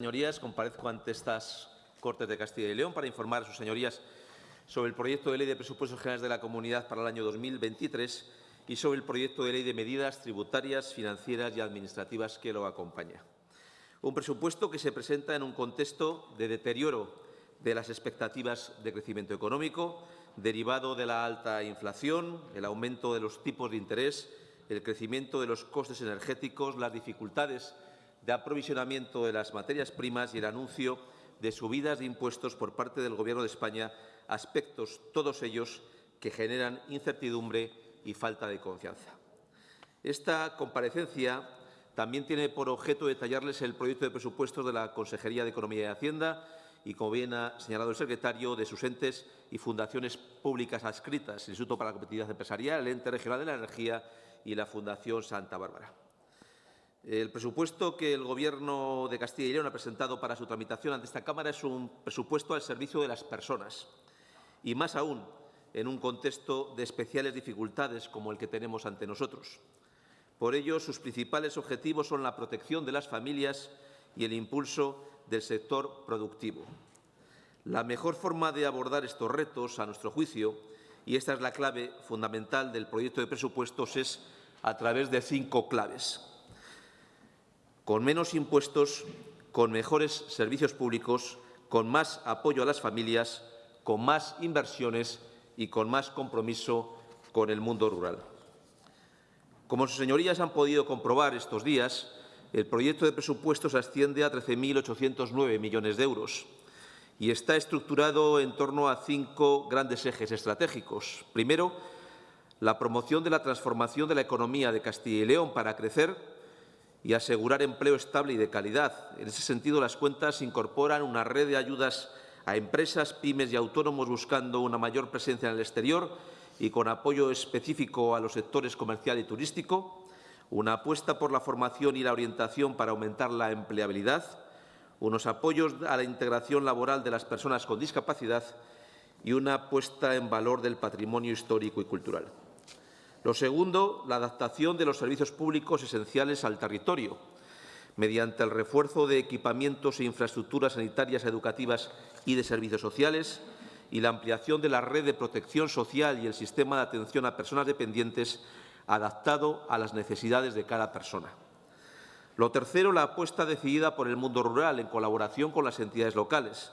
Señorías, comparezco ante estas Cortes de Castilla y León para informar a sus señorías sobre el proyecto de Ley de Presupuestos Generales de la Comunidad para el año 2023 y sobre el proyecto de Ley de Medidas Tributarias, Financieras y Administrativas que lo acompaña. Un presupuesto que se presenta en un contexto de deterioro de las expectativas de crecimiento económico, derivado de la alta inflación, el aumento de los tipos de interés, el crecimiento de los costes energéticos, las dificultades de aprovisionamiento de las materias primas y el anuncio de subidas de impuestos por parte del Gobierno de España, aspectos todos ellos que generan incertidumbre y falta de confianza. Esta comparecencia también tiene por objeto detallarles el proyecto de presupuestos de la Consejería de Economía y Hacienda y, como bien ha señalado el secretario, de sus entes y fundaciones públicas adscritas, el Instituto para la Competitividad Empresarial, el Ente Regional de la Energía y la Fundación Santa Bárbara. El presupuesto que el Gobierno de Castilla y León ha presentado para su tramitación ante esta Cámara es un presupuesto al servicio de las personas y, más aún, en un contexto de especiales dificultades como el que tenemos ante nosotros. Por ello, sus principales objetivos son la protección de las familias y el impulso del sector productivo. La mejor forma de abordar estos retos, a nuestro juicio, y esta es la clave fundamental del proyecto de presupuestos, es a través de cinco claves con menos impuestos, con mejores servicios públicos, con más apoyo a las familias, con más inversiones y con más compromiso con el mundo rural. Como sus señorías han podido comprobar estos días, el proyecto de presupuestos asciende a 13.809 millones de euros y está estructurado en torno a cinco grandes ejes estratégicos. Primero, la promoción de la transformación de la economía de Castilla y León para crecer y asegurar empleo estable y de calidad. En ese sentido, las cuentas incorporan una red de ayudas a empresas, pymes y autónomos buscando una mayor presencia en el exterior y con apoyo específico a los sectores comercial y turístico, una apuesta por la formación y la orientación para aumentar la empleabilidad, unos apoyos a la integración laboral de las personas con discapacidad y una puesta en valor del patrimonio histórico y cultural. Lo segundo, la adaptación de los servicios públicos esenciales al territorio, mediante el refuerzo de equipamientos e infraestructuras sanitarias, educativas y de servicios sociales y la ampliación de la red de protección social y el sistema de atención a personas dependientes adaptado a las necesidades de cada persona. Lo tercero, la apuesta decidida por el mundo rural en colaboración con las entidades locales,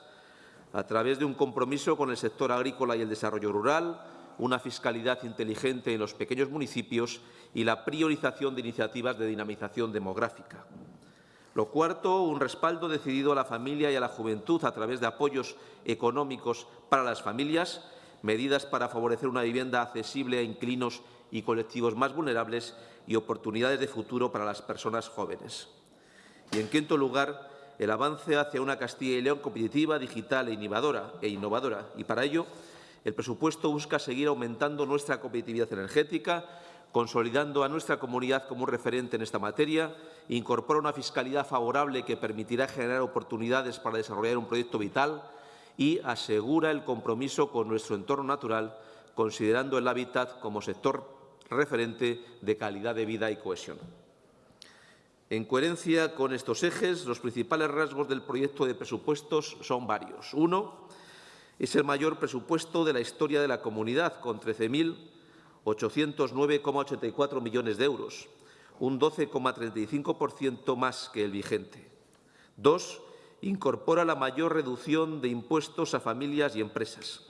a través de un compromiso con el sector agrícola y el desarrollo rural, una fiscalidad inteligente en los pequeños municipios y la priorización de iniciativas de dinamización demográfica. Lo cuarto, un respaldo decidido a la familia y a la juventud a través de apoyos económicos para las familias, medidas para favorecer una vivienda accesible a inquilinos y colectivos más vulnerables y oportunidades de futuro para las personas jóvenes. Y, en quinto lugar, el avance hacia una Castilla y León competitiva, digital e innovadora, e innovadora. Y para ello, el presupuesto busca seguir aumentando nuestra competitividad energética, consolidando a nuestra comunidad como un referente en esta materia, incorpora una fiscalidad favorable que permitirá generar oportunidades para desarrollar un proyecto vital y asegura el compromiso con nuestro entorno natural, considerando el hábitat como sector referente de calidad de vida y cohesión. En coherencia con estos ejes, los principales rasgos del proyecto de presupuestos son varios. Uno, es el mayor presupuesto de la historia de la comunidad, con 13.809,84 millones de euros, un 12,35% más que el vigente. Dos, incorpora la mayor reducción de impuestos a familias y empresas.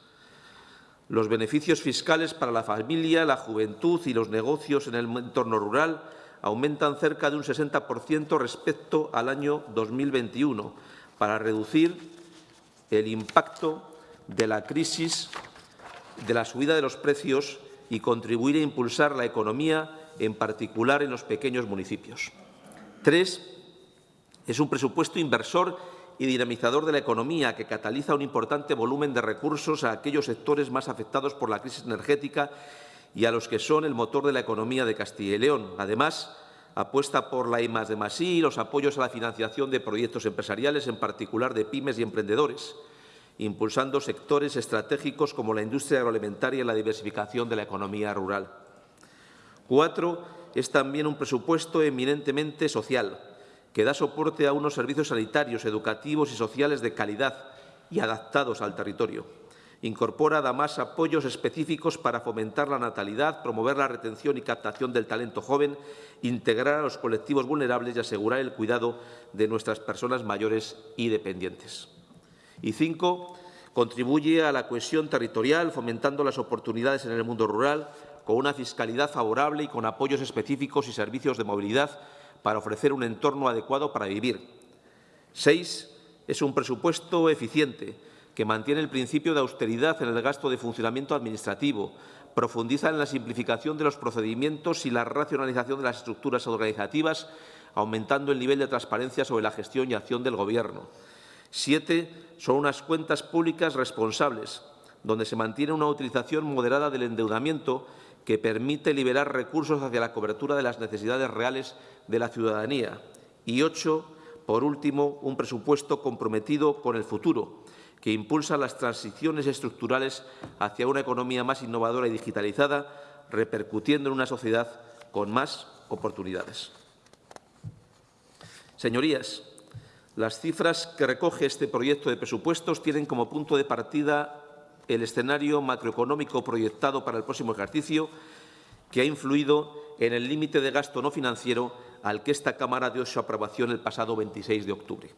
Los beneficios fiscales para la familia, la juventud y los negocios en el entorno rural aumentan cerca de un 60% respecto al año 2021 para reducir el impacto de la crisis, de la subida de los precios y contribuir a impulsar la economía, en particular en los pequeños municipios. Tres, es un presupuesto inversor y dinamizador de la economía que cataliza un importante volumen de recursos a aquellos sectores más afectados por la crisis energética y a los que son el motor de la economía de Castilla y León. Además, apuesta por la I de y los apoyos a la financiación de proyectos empresariales, en particular de pymes y emprendedores impulsando sectores estratégicos como la industria agroalimentaria y la diversificación de la economía rural. Cuatro, es también un presupuesto eminentemente social, que da soporte a unos servicios sanitarios, educativos y sociales de calidad y adaptados al territorio. Incorpora además apoyos específicos para fomentar la natalidad, promover la retención y captación del talento joven, integrar a los colectivos vulnerables y asegurar el cuidado de nuestras personas mayores y dependientes. Y cinco, contribuye a la cohesión territorial, fomentando las oportunidades en el mundo rural, con una fiscalidad favorable y con apoyos específicos y servicios de movilidad para ofrecer un entorno adecuado para vivir. Seis, es un presupuesto eficiente, que mantiene el principio de austeridad en el gasto de funcionamiento administrativo, profundiza en la simplificación de los procedimientos y la racionalización de las estructuras organizativas, aumentando el nivel de transparencia sobre la gestión y acción del Gobierno. Siete, son unas cuentas públicas responsables, donde se mantiene una utilización moderada del endeudamiento que permite liberar recursos hacia la cobertura de las necesidades reales de la ciudadanía. Y ocho, por último, un presupuesto comprometido con el futuro, que impulsa las transiciones estructurales hacia una economía más innovadora y digitalizada, repercutiendo en una sociedad con más oportunidades. Señorías, las cifras que recoge este proyecto de presupuestos tienen como punto de partida el escenario macroeconómico proyectado para el próximo ejercicio, que ha influido en el límite de gasto no financiero al que esta Cámara dio su aprobación el pasado 26 de octubre.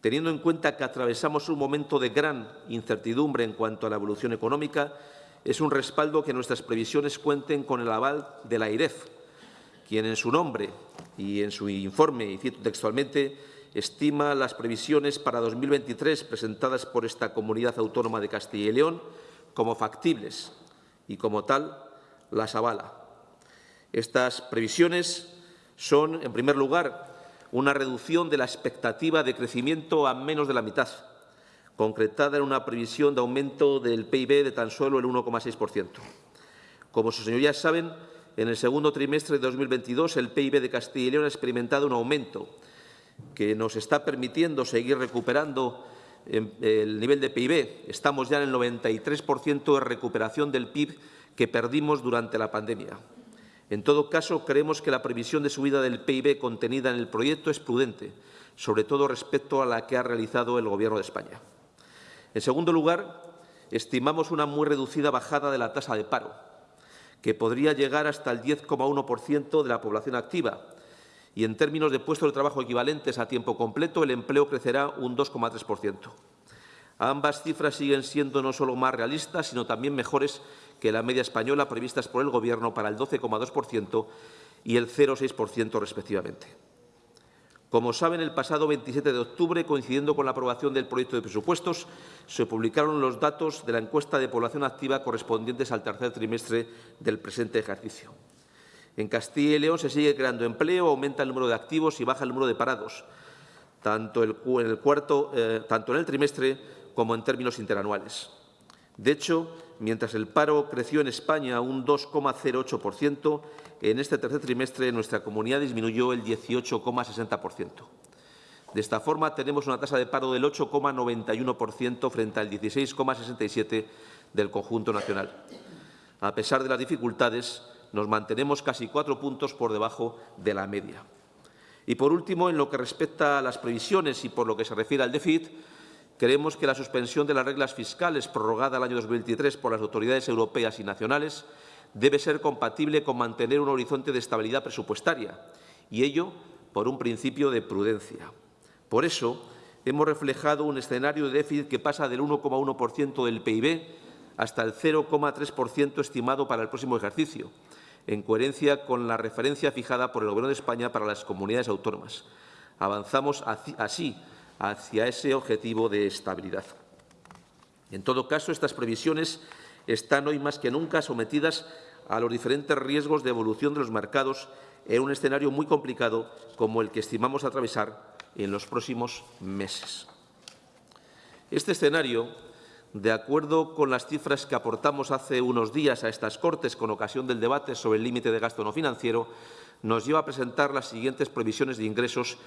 Teniendo en cuenta que atravesamos un momento de gran incertidumbre en cuanto a la evolución económica, es un respaldo que nuestras previsiones cuenten con el aval de la IREF, quien en su nombre y en su informe, y cito textualmente, estima las previsiones para 2023 presentadas por esta comunidad autónoma de Castilla y León como factibles y, como tal, las avala. Estas previsiones son, en primer lugar, una reducción de la expectativa de crecimiento a menos de la mitad, concretada en una previsión de aumento del PIB de tan solo el 1,6%. Como sus señorías saben, en el segundo trimestre de 2022 el PIB de Castilla y León ha experimentado un aumento que nos está permitiendo seguir recuperando el nivel de PIB. Estamos ya en el 93% de recuperación del PIB que perdimos durante la pandemia. En todo caso, creemos que la previsión de subida del PIB contenida en el proyecto es prudente, sobre todo respecto a la que ha realizado el Gobierno de España. En segundo lugar, estimamos una muy reducida bajada de la tasa de paro, que podría llegar hasta el 10,1% de la población activa, y en términos de puestos de trabajo equivalentes a tiempo completo, el empleo crecerá un 2,3%. Ambas cifras siguen siendo no solo más realistas, sino también mejores que la media española previstas por el Gobierno para el 12,2% y el 0,6% respectivamente. Como saben, el pasado 27 de octubre, coincidiendo con la aprobación del proyecto de presupuestos, se publicaron los datos de la encuesta de población activa correspondientes al tercer trimestre del presente ejercicio. En Castilla y León se sigue creando empleo, aumenta el número de activos y baja el número de parados, tanto, en el, cuarto, eh, tanto en el trimestre como en términos interanuales. De hecho, mientras el paro creció en España un 2,08%, en este tercer trimestre nuestra comunidad disminuyó el 18,60%. De esta forma, tenemos una tasa de paro del 8,91% frente al 16,67% del conjunto nacional. A pesar de las dificultades, nos mantenemos casi cuatro puntos por debajo de la media. Y, por último, en lo que respecta a las previsiones y por lo que se refiere al déficit, Creemos que la suspensión de las reglas fiscales prorrogada al año 2023 por las autoridades europeas y nacionales debe ser compatible con mantener un horizonte de estabilidad presupuestaria, y ello por un principio de prudencia. Por eso, hemos reflejado un escenario de déficit que pasa del 1,1% del PIB hasta el 0,3% estimado para el próximo ejercicio, en coherencia con la referencia fijada por el Gobierno de España para las comunidades autónomas. Avanzamos así hacia ese objetivo de estabilidad. En todo caso, estas previsiones están hoy más que nunca sometidas a los diferentes riesgos de evolución de los mercados en un escenario muy complicado como el que estimamos atravesar en los próximos meses. Este escenario, de acuerdo con las cifras que aportamos hace unos días a estas Cortes con ocasión del debate sobre el límite de gasto no financiero, nos lleva a presentar las siguientes previsiones de ingresos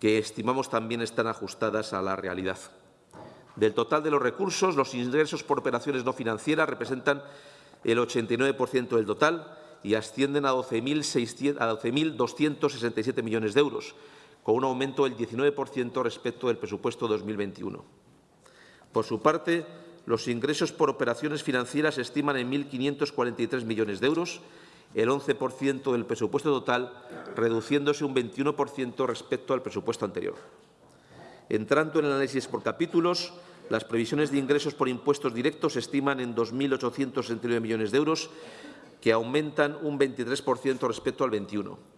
que estimamos también están ajustadas a la realidad. Del total de los recursos, los ingresos por operaciones no financieras representan el 89% del total y ascienden a 12.267 millones de euros, con un aumento del 19% respecto del presupuesto 2021. Por su parte, los ingresos por operaciones financieras se estiman en 1.543 millones de euros, el 11% del presupuesto total, reduciéndose un 21% respecto al presupuesto anterior. Entrando en el análisis por capítulos, las previsiones de ingresos por impuestos directos se estiman en 2.869 millones de euros, que aumentan un 23% respecto al 21.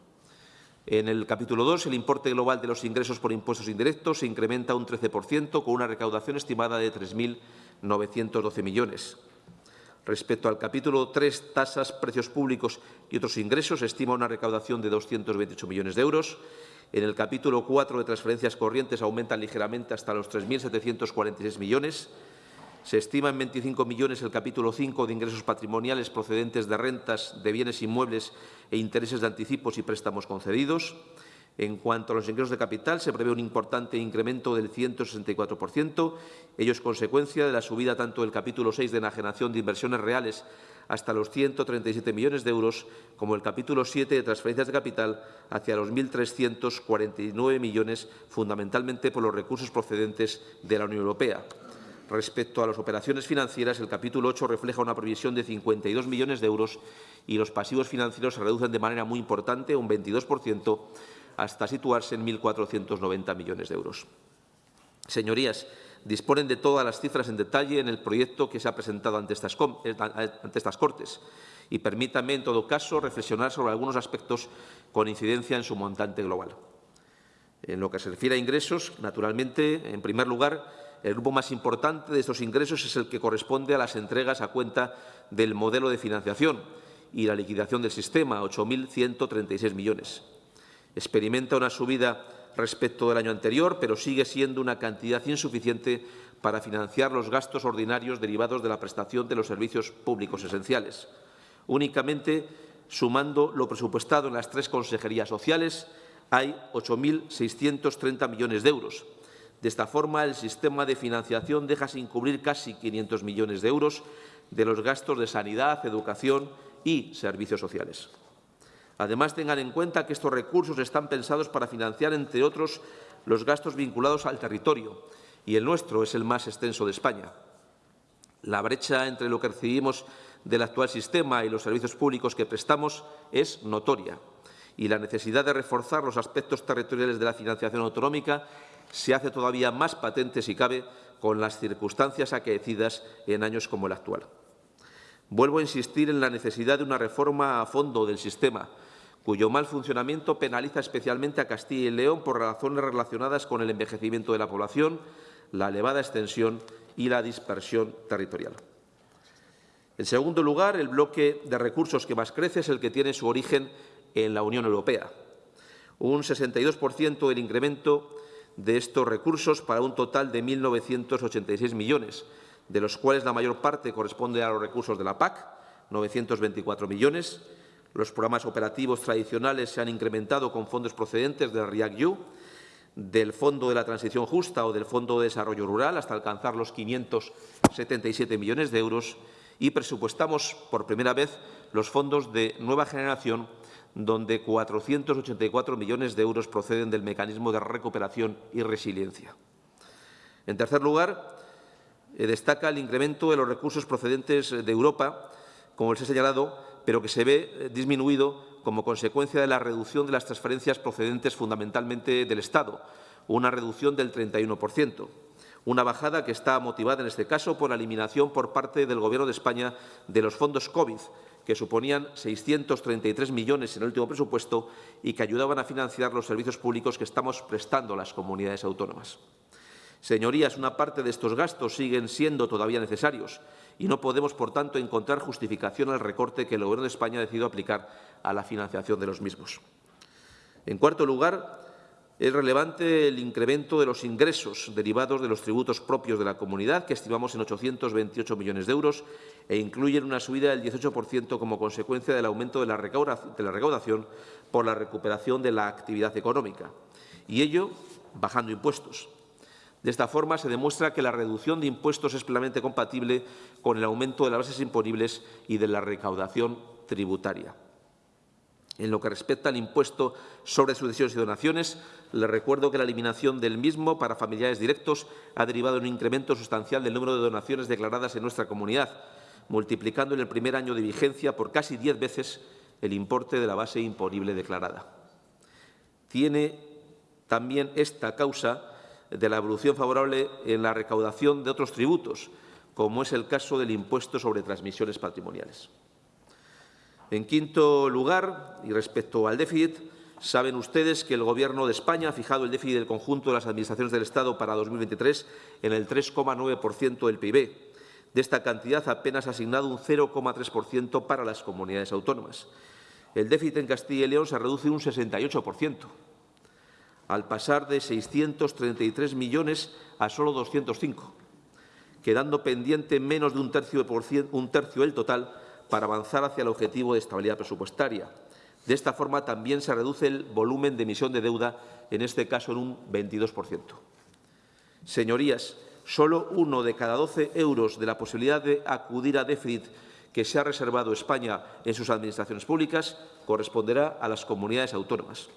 En el capítulo 2, el importe global de los ingresos por impuestos indirectos se incrementa un 13%, con una recaudación estimada de 3.912 millones. Respecto al capítulo 3, tasas, precios públicos y otros ingresos, se estima una recaudación de 228 millones de euros. En el capítulo 4 de transferencias corrientes aumentan ligeramente hasta los 3.746 millones. Se estima en 25 millones el capítulo 5 de ingresos patrimoniales procedentes de rentas de bienes inmuebles e intereses de anticipos y préstamos concedidos. En cuanto a los ingresos de capital, se prevé un importante incremento del 164%. Ello es consecuencia de la subida tanto del capítulo 6 de enajenación de inversiones reales hasta los 137 millones de euros, como el capítulo 7 de transferencias de capital hacia los 1.349 millones, fundamentalmente por los recursos procedentes de la Unión Europea. Respecto a las operaciones financieras, el capítulo 8 refleja una previsión de 52 millones de euros y los pasivos financieros se reducen de manera muy importante, un 22%, hasta situarse en 1.490 millones de euros. Señorías, disponen de todas las cifras en detalle en el proyecto que se ha presentado ante estas, eh, ante estas Cortes y permítanme, en todo caso, reflexionar sobre algunos aspectos con incidencia en su montante global. En lo que se refiere a ingresos, naturalmente, en primer lugar, el grupo más importante de estos ingresos es el que corresponde a las entregas a cuenta del modelo de financiación y la liquidación del sistema, 8.136 millones. Experimenta una subida respecto del año anterior, pero sigue siendo una cantidad insuficiente para financiar los gastos ordinarios derivados de la prestación de los servicios públicos esenciales. Únicamente, sumando lo presupuestado en las tres consejerías sociales, hay 8.630 millones de euros, de esta forma, el sistema de financiación deja sin cubrir casi 500 millones de euros de los gastos de sanidad, educación y servicios sociales. Además, tengan en cuenta que estos recursos están pensados para financiar, entre otros, los gastos vinculados al territorio, y el nuestro es el más extenso de España. La brecha entre lo que recibimos del actual sistema y los servicios públicos que prestamos es notoria, y la necesidad de reforzar los aspectos territoriales de la financiación autonómica se hace todavía más patente, si cabe, con las circunstancias acaecidas en años como el actual. Vuelvo a insistir en la necesidad de una reforma a fondo del sistema, cuyo mal funcionamiento penaliza especialmente a Castilla y León por razones relacionadas con el envejecimiento de la población, la elevada extensión y la dispersión territorial. En segundo lugar, el bloque de recursos que más crece es el que tiene su origen en la Unión Europea. Un 62% del incremento de estos recursos para un total de 1.986 millones, de los cuales la mayor parte corresponde a los recursos de la PAC, 924 millones. Los programas operativos tradicionales se han incrementado con fondos procedentes del REACT-EU, del Fondo de la Transición Justa o del Fondo de Desarrollo Rural, hasta alcanzar los 577 millones de euros, y presupuestamos por primera vez los fondos de nueva generación donde 484 millones de euros proceden del mecanismo de recuperación y resiliencia. En tercer lugar, eh, destaca el incremento de los recursos procedentes de Europa, como les he señalado, pero que se ve eh, disminuido como consecuencia de la reducción de las transferencias procedentes fundamentalmente del Estado, una reducción del 31%. Una bajada que está motivada, en este caso, por la eliminación por parte del Gobierno de España de los fondos COVID, que suponían 633 millones en el último presupuesto y que ayudaban a financiar los servicios públicos que estamos prestando a las comunidades autónomas. Señorías, una parte de estos gastos siguen siendo todavía necesarios y no podemos, por tanto, encontrar justificación al recorte que el Gobierno de España ha decidido aplicar a la financiación de los mismos. En cuarto lugar, es relevante el incremento de los ingresos derivados de los tributos propios de la comunidad, que estimamos en 828 millones de euros, e incluyen una subida del 18% como consecuencia del aumento de la recaudación por la recuperación de la actividad económica, y ello bajando impuestos. De esta forma, se demuestra que la reducción de impuestos es plenamente compatible con el aumento de las bases imponibles y de la recaudación tributaria. En lo que respecta al impuesto sobre sucesiones y donaciones, les recuerdo que la eliminación del mismo para familiares directos ha derivado en un incremento sustancial del número de donaciones declaradas en nuestra comunidad, multiplicando en el primer año de vigencia por casi diez veces el importe de la base imponible declarada. Tiene también esta causa de la evolución favorable en la recaudación de otros tributos, como es el caso del impuesto sobre transmisiones patrimoniales. En quinto lugar, y respecto al déficit, saben ustedes que el Gobierno de España ha fijado el déficit del conjunto de las administraciones del Estado para 2023 en el 3,9% del PIB. De esta cantidad apenas ha asignado un 0,3% para las comunidades autónomas. El déficit en Castilla y León se reduce un 68%, al pasar de 633 millones a solo 205, quedando pendiente menos de un tercio, un tercio del total para avanzar hacia el objetivo de estabilidad presupuestaria. De esta forma, también se reduce el volumen de emisión de deuda, en este caso en un 22%. Señorías, solo uno de cada 12 euros de la posibilidad de acudir a déficit que se ha reservado España en sus administraciones públicas corresponderá a las comunidades autónomas.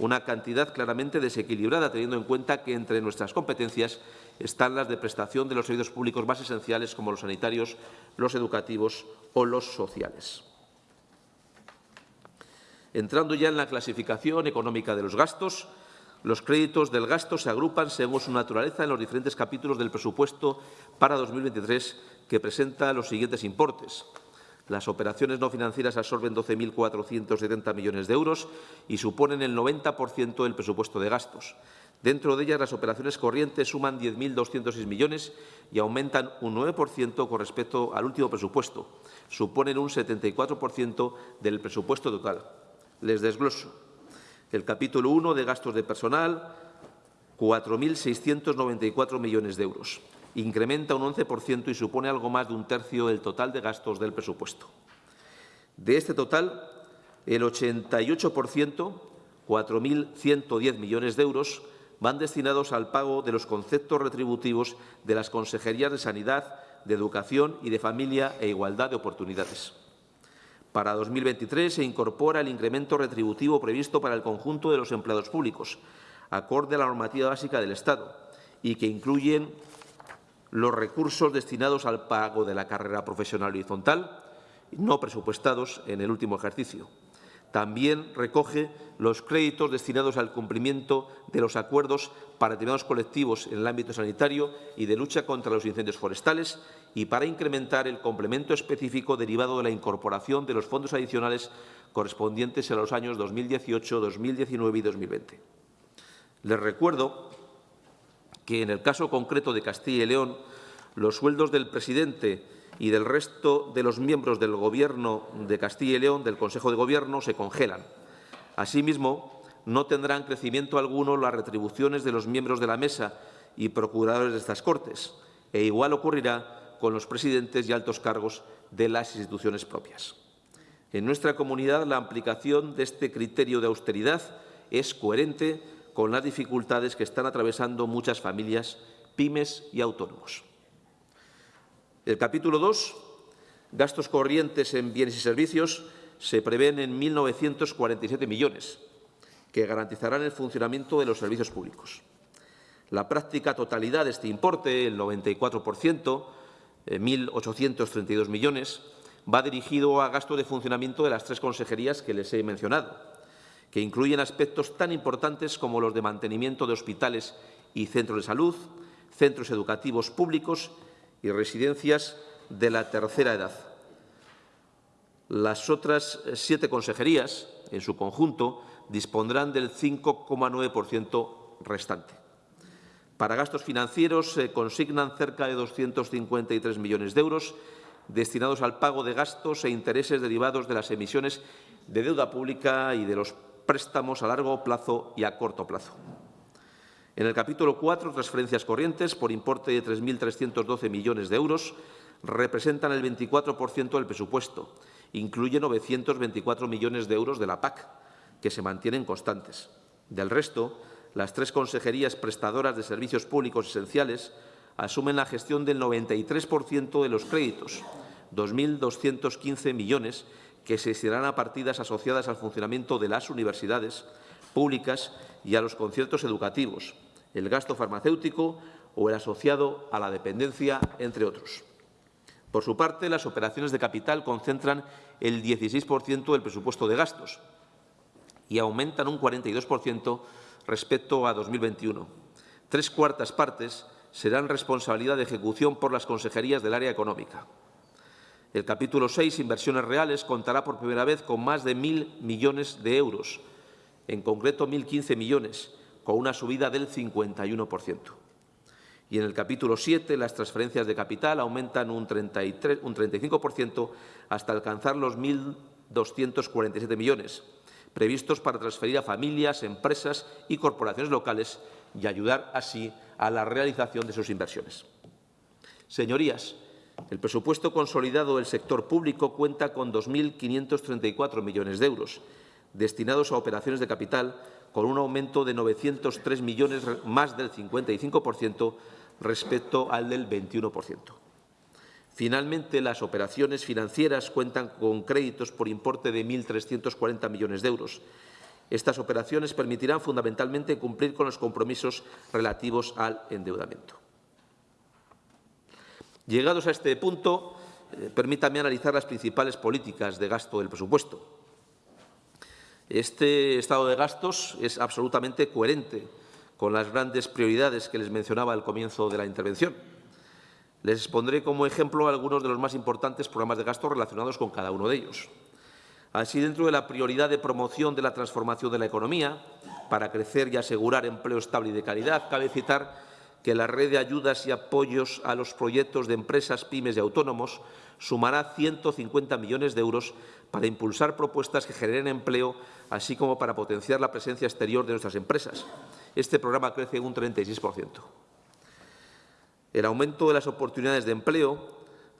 Una cantidad claramente desequilibrada, teniendo en cuenta que entre nuestras competencias están las de prestación de los servicios públicos más esenciales, como los sanitarios, los educativos o los sociales. Entrando ya en la clasificación económica de los gastos, los créditos del gasto se agrupan según su naturaleza en los diferentes capítulos del presupuesto para 2023 que presenta los siguientes importes. Las operaciones no financieras absorben 12.470 millones de euros y suponen el 90% del presupuesto de gastos. Dentro de ellas, las operaciones corrientes suman 10.206 millones y aumentan un 9% con respecto al último presupuesto. Suponen un 74% del presupuesto total. Les desgloso. El capítulo 1 de gastos de personal, 4.694 millones de euros. Incrementa un 11% y supone algo más de un tercio del total de gastos del presupuesto. De este total, el 88%, 4.110 millones de euros, van destinados al pago de los conceptos retributivos de las consejerías de Sanidad, de Educación y de Familia e Igualdad de Oportunidades. Para 2023 se incorpora el incremento retributivo previsto para el conjunto de los empleados públicos, acorde a la normativa básica del Estado, y que incluyen los recursos destinados al pago de la carrera profesional horizontal, no presupuestados en el último ejercicio. También recoge los créditos destinados al cumplimiento de los acuerdos para determinados colectivos en el ámbito sanitario y de lucha contra los incendios forestales y para incrementar el complemento específico derivado de la incorporación de los fondos adicionales correspondientes a los años 2018, 2019 y 2020. Les recuerdo que, en el caso concreto de Castilla y León, los sueldos del presidente y del resto de los miembros del Gobierno de Castilla y León, del Consejo de Gobierno, se congelan. Asimismo, no tendrán crecimiento alguno las retribuciones de los miembros de la mesa y procuradores de estas Cortes, e igual ocurrirá con los presidentes y altos cargos de las instituciones propias. En nuestra comunidad, la aplicación de este criterio de austeridad es coherente con las dificultades que están atravesando muchas familias, pymes y autónomos. El capítulo 2, gastos corrientes en bienes y servicios, se prevén en 1.947 millones, que garantizarán el funcionamiento de los servicios públicos. La práctica totalidad de este importe, el 94%, 1.832 millones, va dirigido a gasto de funcionamiento de las tres consejerías que les he mencionado, que incluyen aspectos tan importantes como los de mantenimiento de hospitales y centros de salud, centros educativos públicos y residencias de la tercera edad. Las otras siete consejerías, en su conjunto, dispondrán del 5,9% restante. Para gastos financieros se consignan cerca de 253 millones de euros destinados al pago de gastos e intereses derivados de las emisiones de deuda pública y de los préstamos a largo plazo y a corto plazo. En el capítulo 4, transferencias corrientes por importe de 3.312 millones de euros representan el 24% del presupuesto. Incluye 924 millones de euros de la PAC, que se mantienen constantes. Del resto, las tres consejerías prestadoras de servicios públicos esenciales asumen la gestión del 93% de los créditos, 2.215 millones, que se destinarán a partidas asociadas al funcionamiento de las universidades públicas y a los conciertos educativos, el gasto farmacéutico o el asociado a la dependencia, entre otros. Por su parte, las operaciones de capital concentran el 16% del presupuesto de gastos y aumentan un 42% respecto a 2021. Tres cuartas partes serán responsabilidad de ejecución por las consejerías del área económica. El capítulo 6, Inversiones reales, contará por primera vez con más de 1.000 millones de euros, en concreto 1.015 millones, con una subida del 51%. Y en el capítulo 7, las transferencias de capital aumentan un, 33, un 35% hasta alcanzar los 1.247 millones, previstos para transferir a familias, empresas y corporaciones locales y ayudar así a la realización de sus inversiones. Señorías, el presupuesto consolidado del sector público cuenta con 2.534 millones de euros, destinados a operaciones de capital, con un aumento de 903 millones, más del 55% respecto al del 21%. Finalmente, las operaciones financieras cuentan con créditos por importe de 1.340 millones de euros. Estas operaciones permitirán fundamentalmente cumplir con los compromisos relativos al endeudamiento. Llegados a este punto, eh, permítame analizar las principales políticas de gasto del presupuesto. Este estado de gastos es absolutamente coherente con las grandes prioridades que les mencionaba al comienzo de la intervención. Les expondré como ejemplo algunos de los más importantes programas de gasto relacionados con cada uno de ellos. Así, dentro de la prioridad de promoción de la transformación de la economía, para crecer y asegurar empleo estable y de calidad, cabe citar que la red de ayudas y apoyos a los proyectos de empresas, pymes y autónomos sumará 150 millones de euros para impulsar propuestas que generen empleo, así como para potenciar la presencia exterior de nuestras empresas. Este programa crece un 36%. El aumento de las oportunidades de empleo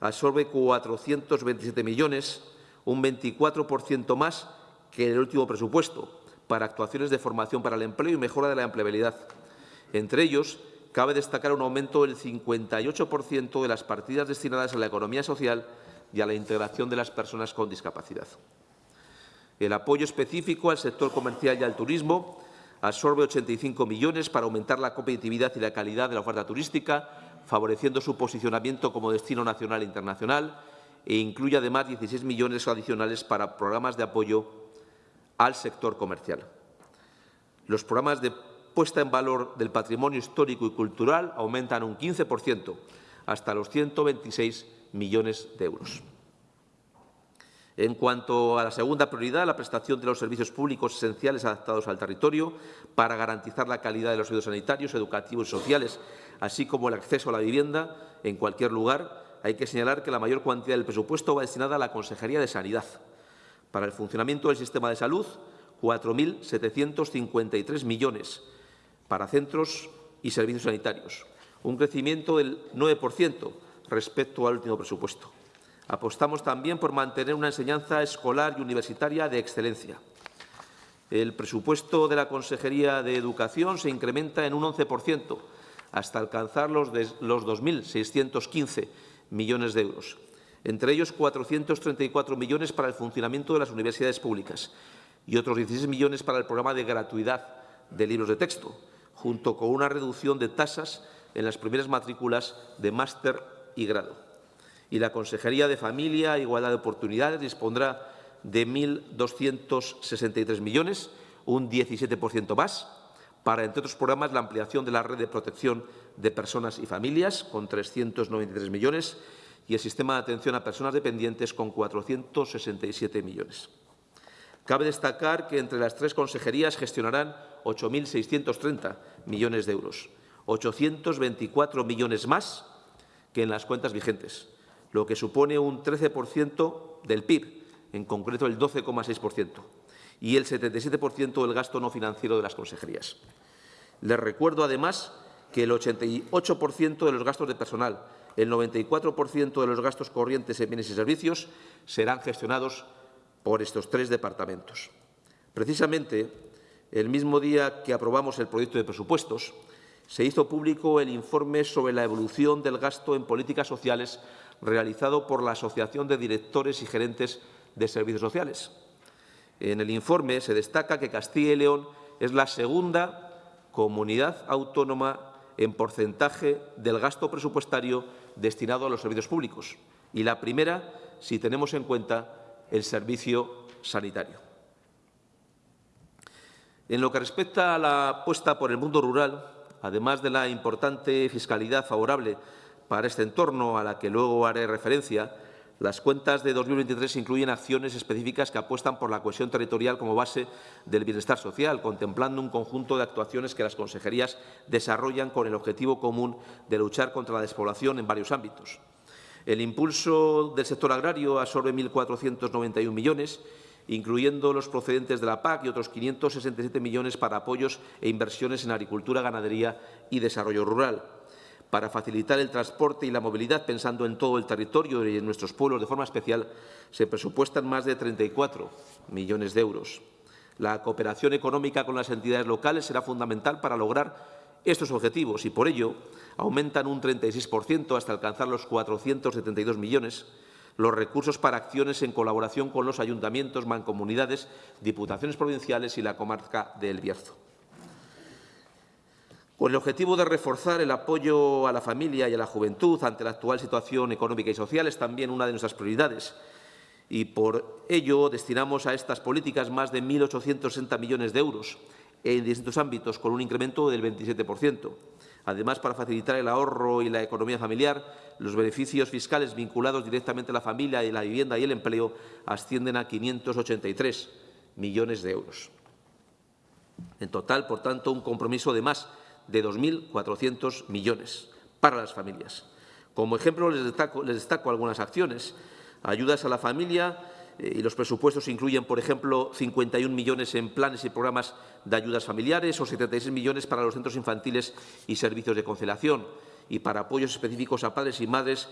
absorbe 427 millones, un 24% más que el último presupuesto, para actuaciones de formación para el empleo y mejora de la empleabilidad. Entre ellos, cabe destacar un aumento del 58% de las partidas destinadas a la economía social y a la integración de las personas con discapacidad. El apoyo específico al sector comercial y al turismo absorbe 85 millones para aumentar la competitividad y la calidad de la oferta turística, favoreciendo su posicionamiento como destino nacional e internacional, e incluye además 16 millones adicionales para programas de apoyo al sector comercial. Los programas de puesta en valor del patrimonio histórico y cultural aumentan un 15%, hasta los 126 millones de euros. En cuanto a la segunda prioridad, la prestación de los servicios públicos esenciales adaptados al territorio para garantizar la calidad de los servicios sanitarios, educativos y sociales, así como el acceso a la vivienda en cualquier lugar, hay que señalar que la mayor cuantía del presupuesto va destinada a la Consejería de Sanidad. Para el funcionamiento del sistema de salud, 4.753 millones, para centros y servicios sanitarios, un crecimiento del 9% respecto al último presupuesto. Apostamos también por mantener una enseñanza escolar y universitaria de excelencia. El presupuesto de la Consejería de Educación se incrementa en un 11%, hasta alcanzar los, los 2.615 millones de euros, entre ellos 434 millones para el funcionamiento de las universidades públicas y otros 16 millones para el programa de gratuidad de libros de texto, junto con una reducción de tasas en las primeras matrículas de máster y grado. Y la Consejería de Familia e Igualdad de Oportunidades dispondrá de 1.263 millones, un 17% más, para, entre otros programas, la ampliación de la red de protección de personas y familias, con 393 millones, y el sistema de atención a personas dependientes, con 467 millones. Cabe destacar que entre las tres consejerías gestionarán 8.630 millones de euros, 824 millones más que en las cuentas vigentes, lo que supone un 13% del PIB, en concreto el 12,6%, y el 77% del gasto no financiero de las consejerías. Les recuerdo, además, que el 88% de los gastos de personal, el 94% de los gastos corrientes en bienes y servicios serán gestionados por estos tres departamentos. Precisamente, el mismo día que aprobamos el proyecto de presupuestos, se hizo público el informe sobre la evolución del gasto en políticas sociales realizado por la Asociación de Directores y Gerentes de Servicios Sociales. En el informe se destaca que Castilla y León es la segunda comunidad autónoma en porcentaje del gasto presupuestario destinado a los servicios públicos y la primera si tenemos en cuenta el servicio sanitario. En lo que respecta a la apuesta por el mundo rural, además de la importante fiscalidad favorable para este entorno a la que luego haré referencia, las cuentas de 2023 incluyen acciones específicas que apuestan por la cohesión territorial como base del bienestar social, contemplando un conjunto de actuaciones que las consejerías desarrollan con el objetivo común de luchar contra la despoblación en varios ámbitos. El impulso del sector agrario absorbe 1.491 millones, incluyendo los procedentes de la PAC y otros 567 millones para apoyos e inversiones en agricultura, ganadería y desarrollo rural para facilitar el transporte y la movilidad, pensando en todo el territorio y en nuestros pueblos de forma especial, se presupuestan más de 34 millones de euros. La cooperación económica con las entidades locales será fundamental para lograr estos objetivos y, por ello, aumentan un 36% hasta alcanzar los 472 millones los recursos para acciones en colaboración con los ayuntamientos, mancomunidades, diputaciones provinciales y la comarca de El Bierzo. Con el objetivo de reforzar el apoyo a la familia y a la juventud ante la actual situación económica y social es también una de nuestras prioridades. Y por ello destinamos a estas políticas más de 1.860 millones de euros en distintos ámbitos, con un incremento del 27%. Además, para facilitar el ahorro y la economía familiar, los beneficios fiscales vinculados directamente a la familia y la vivienda y el empleo ascienden a 583 millones de euros. En total, por tanto, un compromiso de más de 2.400 millones para las familias. Como ejemplo, les destaco, algunas acciones. Ayudas a la familia eh, y los presupuestos incluyen, por ejemplo, 51 millones en planes y programas de ayudas familiares o 76 millones para los centros infantiles y servicios de conciliación y para apoyos específicos a padres y madres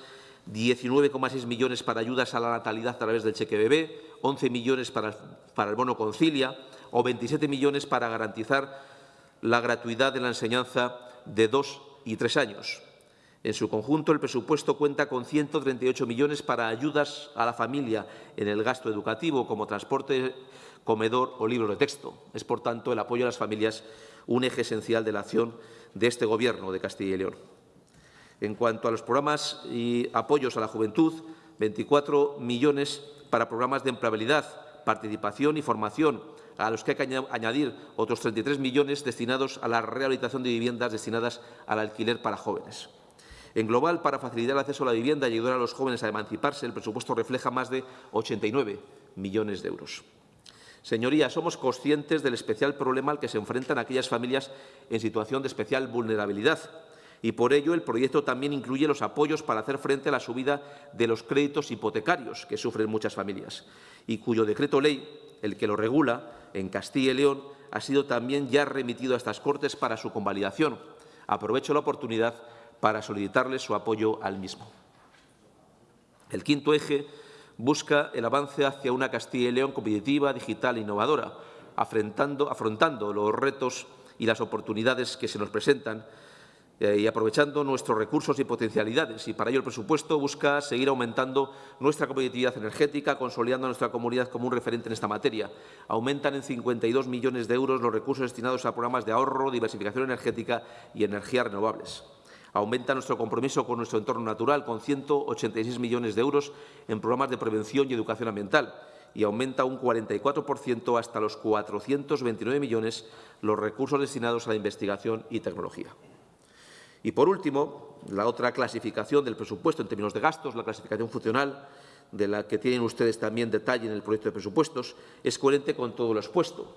19,6 millones para ayudas a la natalidad a través del cheque bebé, 11 millones para, para el bono concilia o 27 millones para garantizar la gratuidad de la enseñanza de dos y tres años. En su conjunto, el presupuesto cuenta con 138 millones para ayudas a la familia en el gasto educativo, como transporte, comedor o libro de texto. Es, por tanto, el apoyo a las familias un eje esencial de la acción de este Gobierno de Castilla y León. En cuanto a los programas y apoyos a la juventud, 24 millones para programas de empleabilidad, participación y formación a los que hay que añadir otros 33 millones destinados a la rehabilitación de viviendas destinadas al alquiler para jóvenes. En global, para facilitar el acceso a la vivienda y ayudar a los jóvenes a emanciparse, el presupuesto refleja más de 89 millones de euros. Señorías, somos conscientes del especial problema al que se enfrentan aquellas familias en situación de especial vulnerabilidad y por ello el proyecto también incluye los apoyos para hacer frente a la subida de los créditos hipotecarios que sufren muchas familias y cuyo decreto ley, el que lo regula, en Castilla y León ha sido también ya remitido a estas Cortes para su convalidación. Aprovecho la oportunidad para solicitarles su apoyo al mismo. El quinto eje busca el avance hacia una Castilla y León competitiva, digital e innovadora, afrontando, afrontando los retos y las oportunidades que se nos presentan eh, y aprovechando nuestros recursos y potencialidades. Y para ello el presupuesto busca seguir aumentando nuestra competitividad energética, consolidando nuestra comunidad como un referente en esta materia. Aumentan en 52 millones de euros los recursos destinados a programas de ahorro, diversificación energética y energías renovables. Aumenta nuestro compromiso con nuestro entorno natural, con 186 millones de euros en programas de prevención y educación ambiental, y aumenta un 44% hasta los 429 millones los recursos destinados a la investigación y tecnología. Y, por último, la otra clasificación del presupuesto en términos de gastos, la clasificación funcional, de la que tienen ustedes también detalle en el proyecto de presupuestos, es coherente con todo lo expuesto.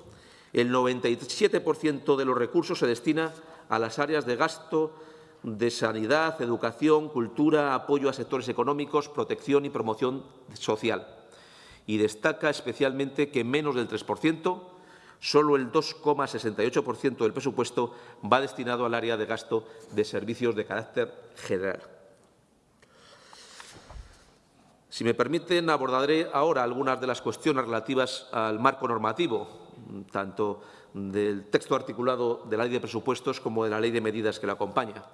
El 97% de los recursos se destina a las áreas de gasto de sanidad, educación, cultura, apoyo a sectores económicos, protección y promoción social. Y destaca especialmente que menos del 3 solo el 2,68% del presupuesto va destinado al área de gasto de servicios de carácter general. Si me permiten, abordaré ahora algunas de las cuestiones relativas al marco normativo, tanto del texto articulado de la Ley de Presupuestos como de la Ley de Medidas que la acompaña.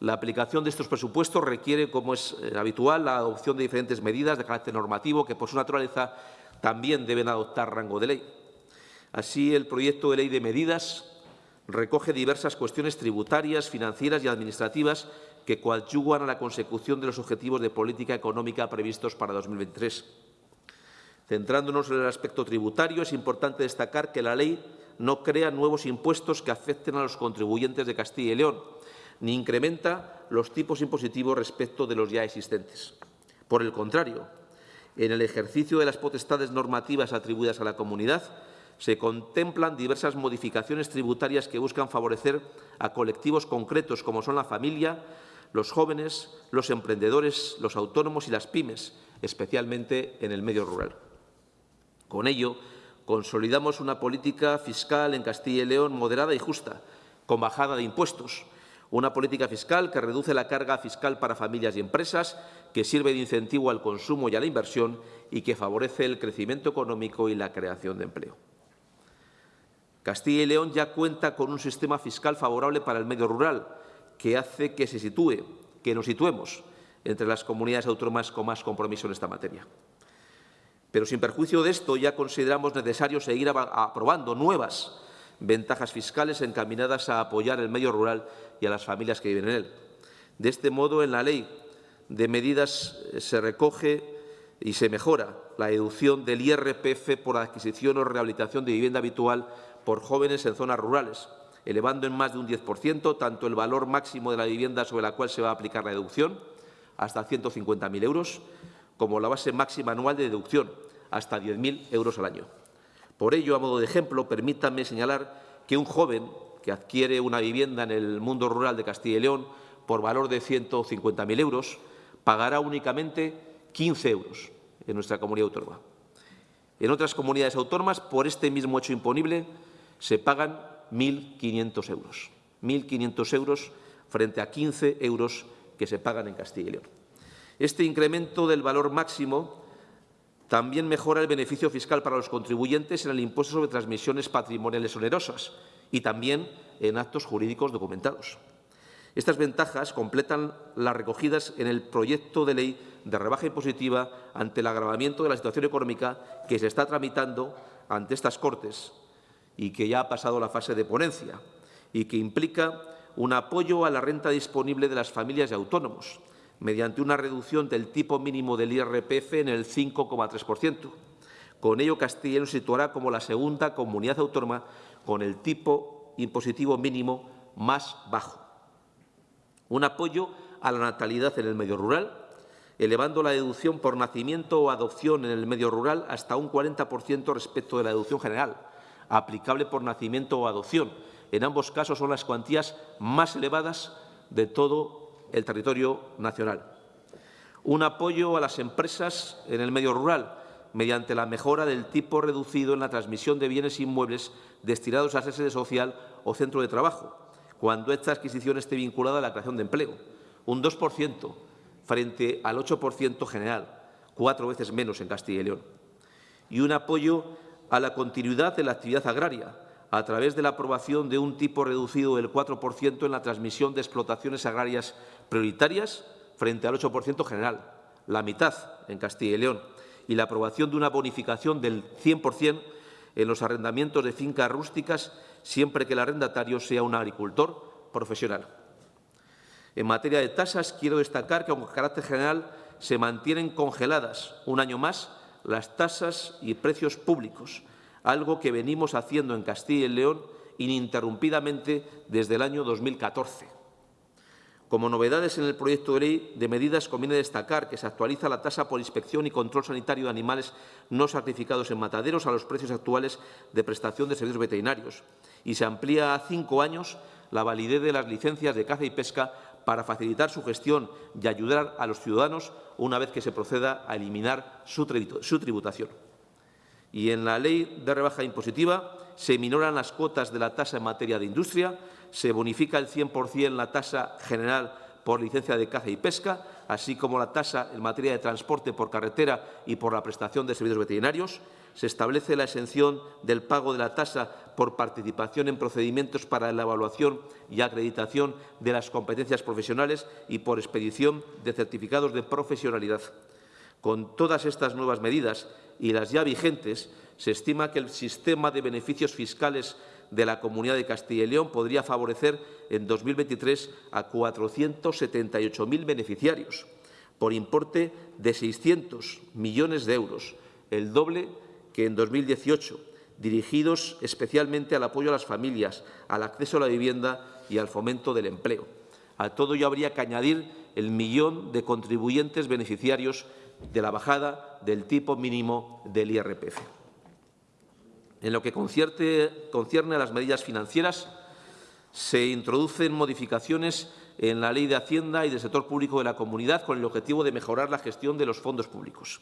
La aplicación de estos presupuestos requiere, como es eh, habitual, la adopción de diferentes medidas de carácter normativo que, por su naturaleza, también deben adoptar rango de ley. Así, el proyecto de ley de medidas recoge diversas cuestiones tributarias, financieras y administrativas que coadyuvan a la consecución de los objetivos de política económica previstos para 2023. Centrándonos en el aspecto tributario, es importante destacar que la ley no crea nuevos impuestos que afecten a los contribuyentes de Castilla y León, ni incrementa los tipos impositivos respecto de los ya existentes. Por el contrario, en el ejercicio de las potestades normativas atribuidas a la comunidad, se contemplan diversas modificaciones tributarias que buscan favorecer a colectivos concretos como son la familia, los jóvenes, los emprendedores, los autónomos y las pymes, especialmente en el medio rural. Con ello, consolidamos una política fiscal en Castilla y León moderada y justa, con bajada de impuestos, una política fiscal que reduce la carga fiscal para familias y empresas, que sirve de incentivo al consumo y a la inversión y que favorece el crecimiento económico y la creación de empleo. Castilla y León ya cuenta con un sistema fiscal favorable para el medio rural, que hace que se sitúe, que nos situemos entre las comunidades autónomas con más compromiso en esta materia. Pero sin perjuicio de esto, ya consideramos necesario seguir aprobando nuevas ventajas fiscales encaminadas a apoyar el medio rural y a las familias que viven en él. De este modo, en la ley de medidas eh, se recoge y se mejora la deducción del IRPF por adquisición o rehabilitación de vivienda habitual por jóvenes en zonas rurales, elevando en más de un 10% tanto el valor máximo de la vivienda sobre la cual se va a aplicar la deducción, hasta 150.000 euros, como la base máxima anual de deducción, hasta 10.000 euros al año. Por ello, a modo de ejemplo, permítanme señalar que un joven que adquiere una vivienda en el mundo rural de Castilla y León por valor de 150.000 euros pagará únicamente 15 euros en nuestra comunidad autónoma. En otras comunidades autónomas, por este mismo hecho imponible, se pagan 1.500 euros. 1.500 euros frente a 15 euros que se pagan en Castilla y León. Este incremento del valor máximo también mejora el beneficio fiscal para los contribuyentes en el impuesto sobre transmisiones patrimoniales onerosas y también en actos jurídicos documentados. Estas ventajas completan las recogidas en el proyecto de ley de rebaja impositiva ante el agravamiento de la situación económica que se está tramitando ante estas Cortes y que ya ha pasado la fase de ponencia y que implica un apoyo a la renta disponible de las familias y autónomos mediante una reducción del tipo mínimo del IRPF en el 5,3%. Con ello, Castilla nos situará como la segunda comunidad autónoma con el tipo impositivo mínimo más bajo. Un apoyo a la natalidad en el medio rural, elevando la deducción por nacimiento o adopción en el medio rural hasta un 40% respecto de la deducción general, aplicable por nacimiento o adopción. En ambos casos son las cuantías más elevadas de todo el territorio nacional. Un apoyo a las empresas en el medio rural mediante la mejora del tipo reducido en la transmisión de bienes inmuebles destinados a sede social o centro de trabajo, cuando esta adquisición esté vinculada a la creación de empleo. Un 2% frente al 8% general, cuatro veces menos en Castilla y León. Y un apoyo a la continuidad de la actividad agraria, a través de la aprobación de un tipo reducido del 4% en la transmisión de explotaciones agrarias prioritarias frente al 8% general, la mitad en Castilla y León, y la aprobación de una bonificación del 100% en los arrendamientos de fincas rústicas siempre que el arrendatario sea un agricultor profesional. En materia de tasas, quiero destacar que, con carácter general, se mantienen congeladas un año más las tasas y precios públicos, algo que venimos haciendo en Castilla y León ininterrumpidamente desde el año 2014. Como novedades en el proyecto de ley de medidas, conviene destacar que se actualiza la tasa por inspección y control sanitario de animales no sacrificados en mataderos a los precios actuales de prestación de servicios veterinarios y se amplía a cinco años la validez de las licencias de caza y pesca para facilitar su gestión y ayudar a los ciudadanos una vez que se proceda a eliminar su tributación. Y en la ley de rebaja impositiva se minoran las cuotas de la tasa en materia de industria, se bonifica el 100% la tasa general por licencia de caza y pesca, así como la tasa en materia de transporte por carretera y por la prestación de servicios veterinarios. Se establece la exención del pago de la tasa por participación en procedimientos para la evaluación y acreditación de las competencias profesionales y por expedición de certificados de profesionalidad. Con todas estas nuevas medidas y las ya vigentes, se estima que el sistema de beneficios fiscales de la Comunidad de Castilla y León podría favorecer en 2023 a 478.000 beneficiarios, por importe de 600 millones de euros, el doble que en 2018, dirigidos especialmente al apoyo a las familias, al acceso a la vivienda y al fomento del empleo. A todo ello habría que añadir el millón de contribuyentes beneficiarios de la bajada del tipo mínimo del IRPF. En lo que concierne a las medidas financieras, se introducen modificaciones en la Ley de Hacienda y del sector público de la comunidad con el objetivo de mejorar la gestión de los fondos públicos.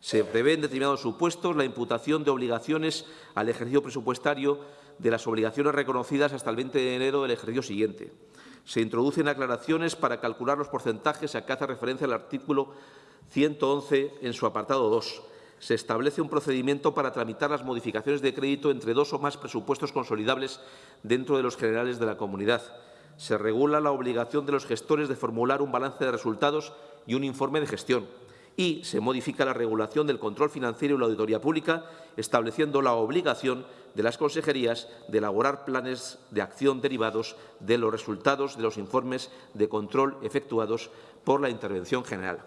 Se prevé en determinados supuestos la imputación de obligaciones al ejercicio presupuestario de las obligaciones reconocidas hasta el 20 de enero del ejercicio siguiente. Se introducen aclaraciones para calcular los porcentajes a que hace referencia el artículo 111 en su apartado 2 se establece un procedimiento para tramitar las modificaciones de crédito entre dos o más presupuestos consolidables dentro de los generales de la comunidad. Se regula la obligación de los gestores de formular un balance de resultados y un informe de gestión. Y se modifica la regulación del control financiero y la auditoría pública, estableciendo la obligación de las consejerías de elaborar planes de acción derivados de los resultados de los informes de control efectuados por la Intervención General.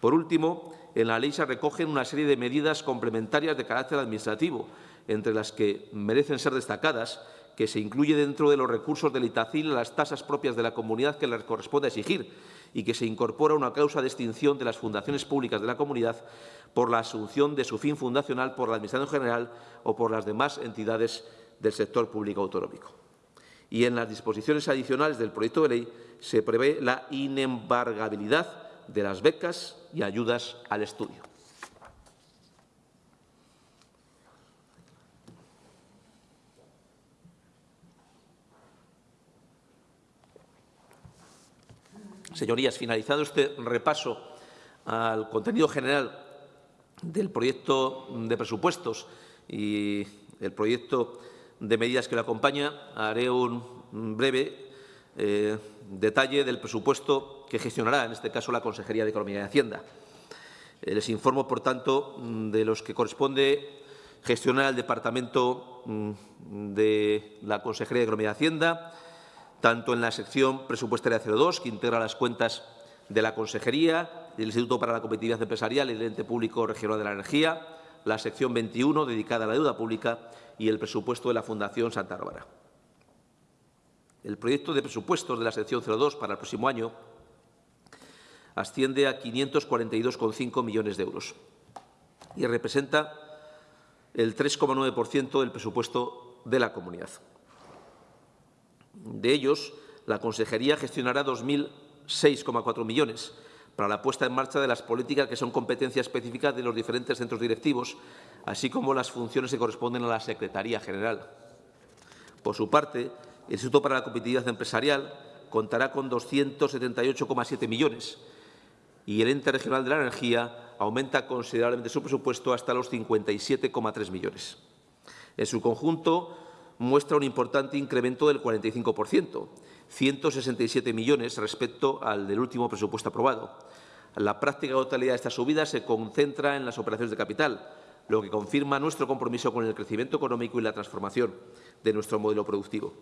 Por último, en la ley se recogen una serie de medidas complementarias de carácter administrativo, entre las que merecen ser destacadas que se incluye dentro de los recursos del Itacil las tasas propias de la comunidad que les corresponde exigir y que se incorpora una causa de extinción de las fundaciones públicas de la comunidad por la asunción de su fin fundacional por la Administración General o por las demás entidades del sector público autonómico. Y en las disposiciones adicionales del proyecto de ley se prevé la inembargabilidad de las becas y ayudas al estudio. Señorías, finalizado este repaso al contenido general del proyecto de presupuestos y el proyecto de medidas que lo acompaña, haré un breve eh, detalle del presupuesto que gestionará, en este caso, la Consejería de Economía y Hacienda. Les informo, por tanto, de los que corresponde gestionar el Departamento mm, de la Consejería de Economía y Hacienda, tanto en la sección presupuestaria 02, que integra las cuentas de la Consejería, del Instituto para la Competitividad Empresarial y del Ente Público Regional de la Energía, la sección 21, dedicada a la deuda pública, y el presupuesto de la Fundación Santa Bárbara. El proyecto de presupuestos de la sección 02 para el próximo año asciende a 542,5 millones de euros y representa el 3,9% del presupuesto de la comunidad. De ellos, la Consejería gestionará 2.006,4 millones para la puesta en marcha de las políticas que son competencia específica de los diferentes centros directivos, así como las funciones que corresponden a la Secretaría General. Por su parte, el Instituto para la Competitividad Empresarial contará con 278,7 millones y el Ente Regional de la Energía aumenta considerablemente su presupuesto hasta los 57,3 millones. En su conjunto, muestra un importante incremento del 45%, 167 millones respecto al del último presupuesto aprobado. La práctica totalidad de esta subida se concentra en las operaciones de capital, lo que confirma nuestro compromiso con el crecimiento económico y la transformación de nuestro modelo productivo.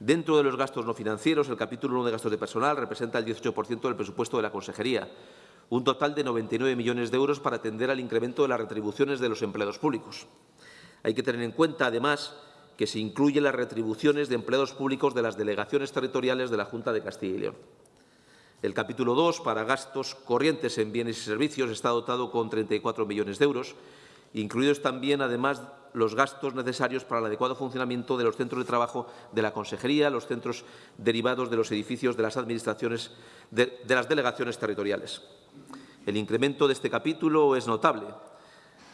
Dentro de los gastos no financieros, el capítulo 1 de gastos de personal representa el 18% del presupuesto de la Consejería, un total de 99 millones de euros para atender al incremento de las retribuciones de los empleados públicos. Hay que tener en cuenta, además, que se incluyen las retribuciones de empleados públicos de las delegaciones territoriales de la Junta de Castilla y León. El capítulo 2, para gastos corrientes en bienes y servicios, está dotado con 34 millones de euros, incluidos también, además, los gastos necesarios para el adecuado funcionamiento de los centros de trabajo de la Consejería, los centros derivados de los edificios de las administraciones de, las delegaciones territoriales. El incremento de este capítulo es notable.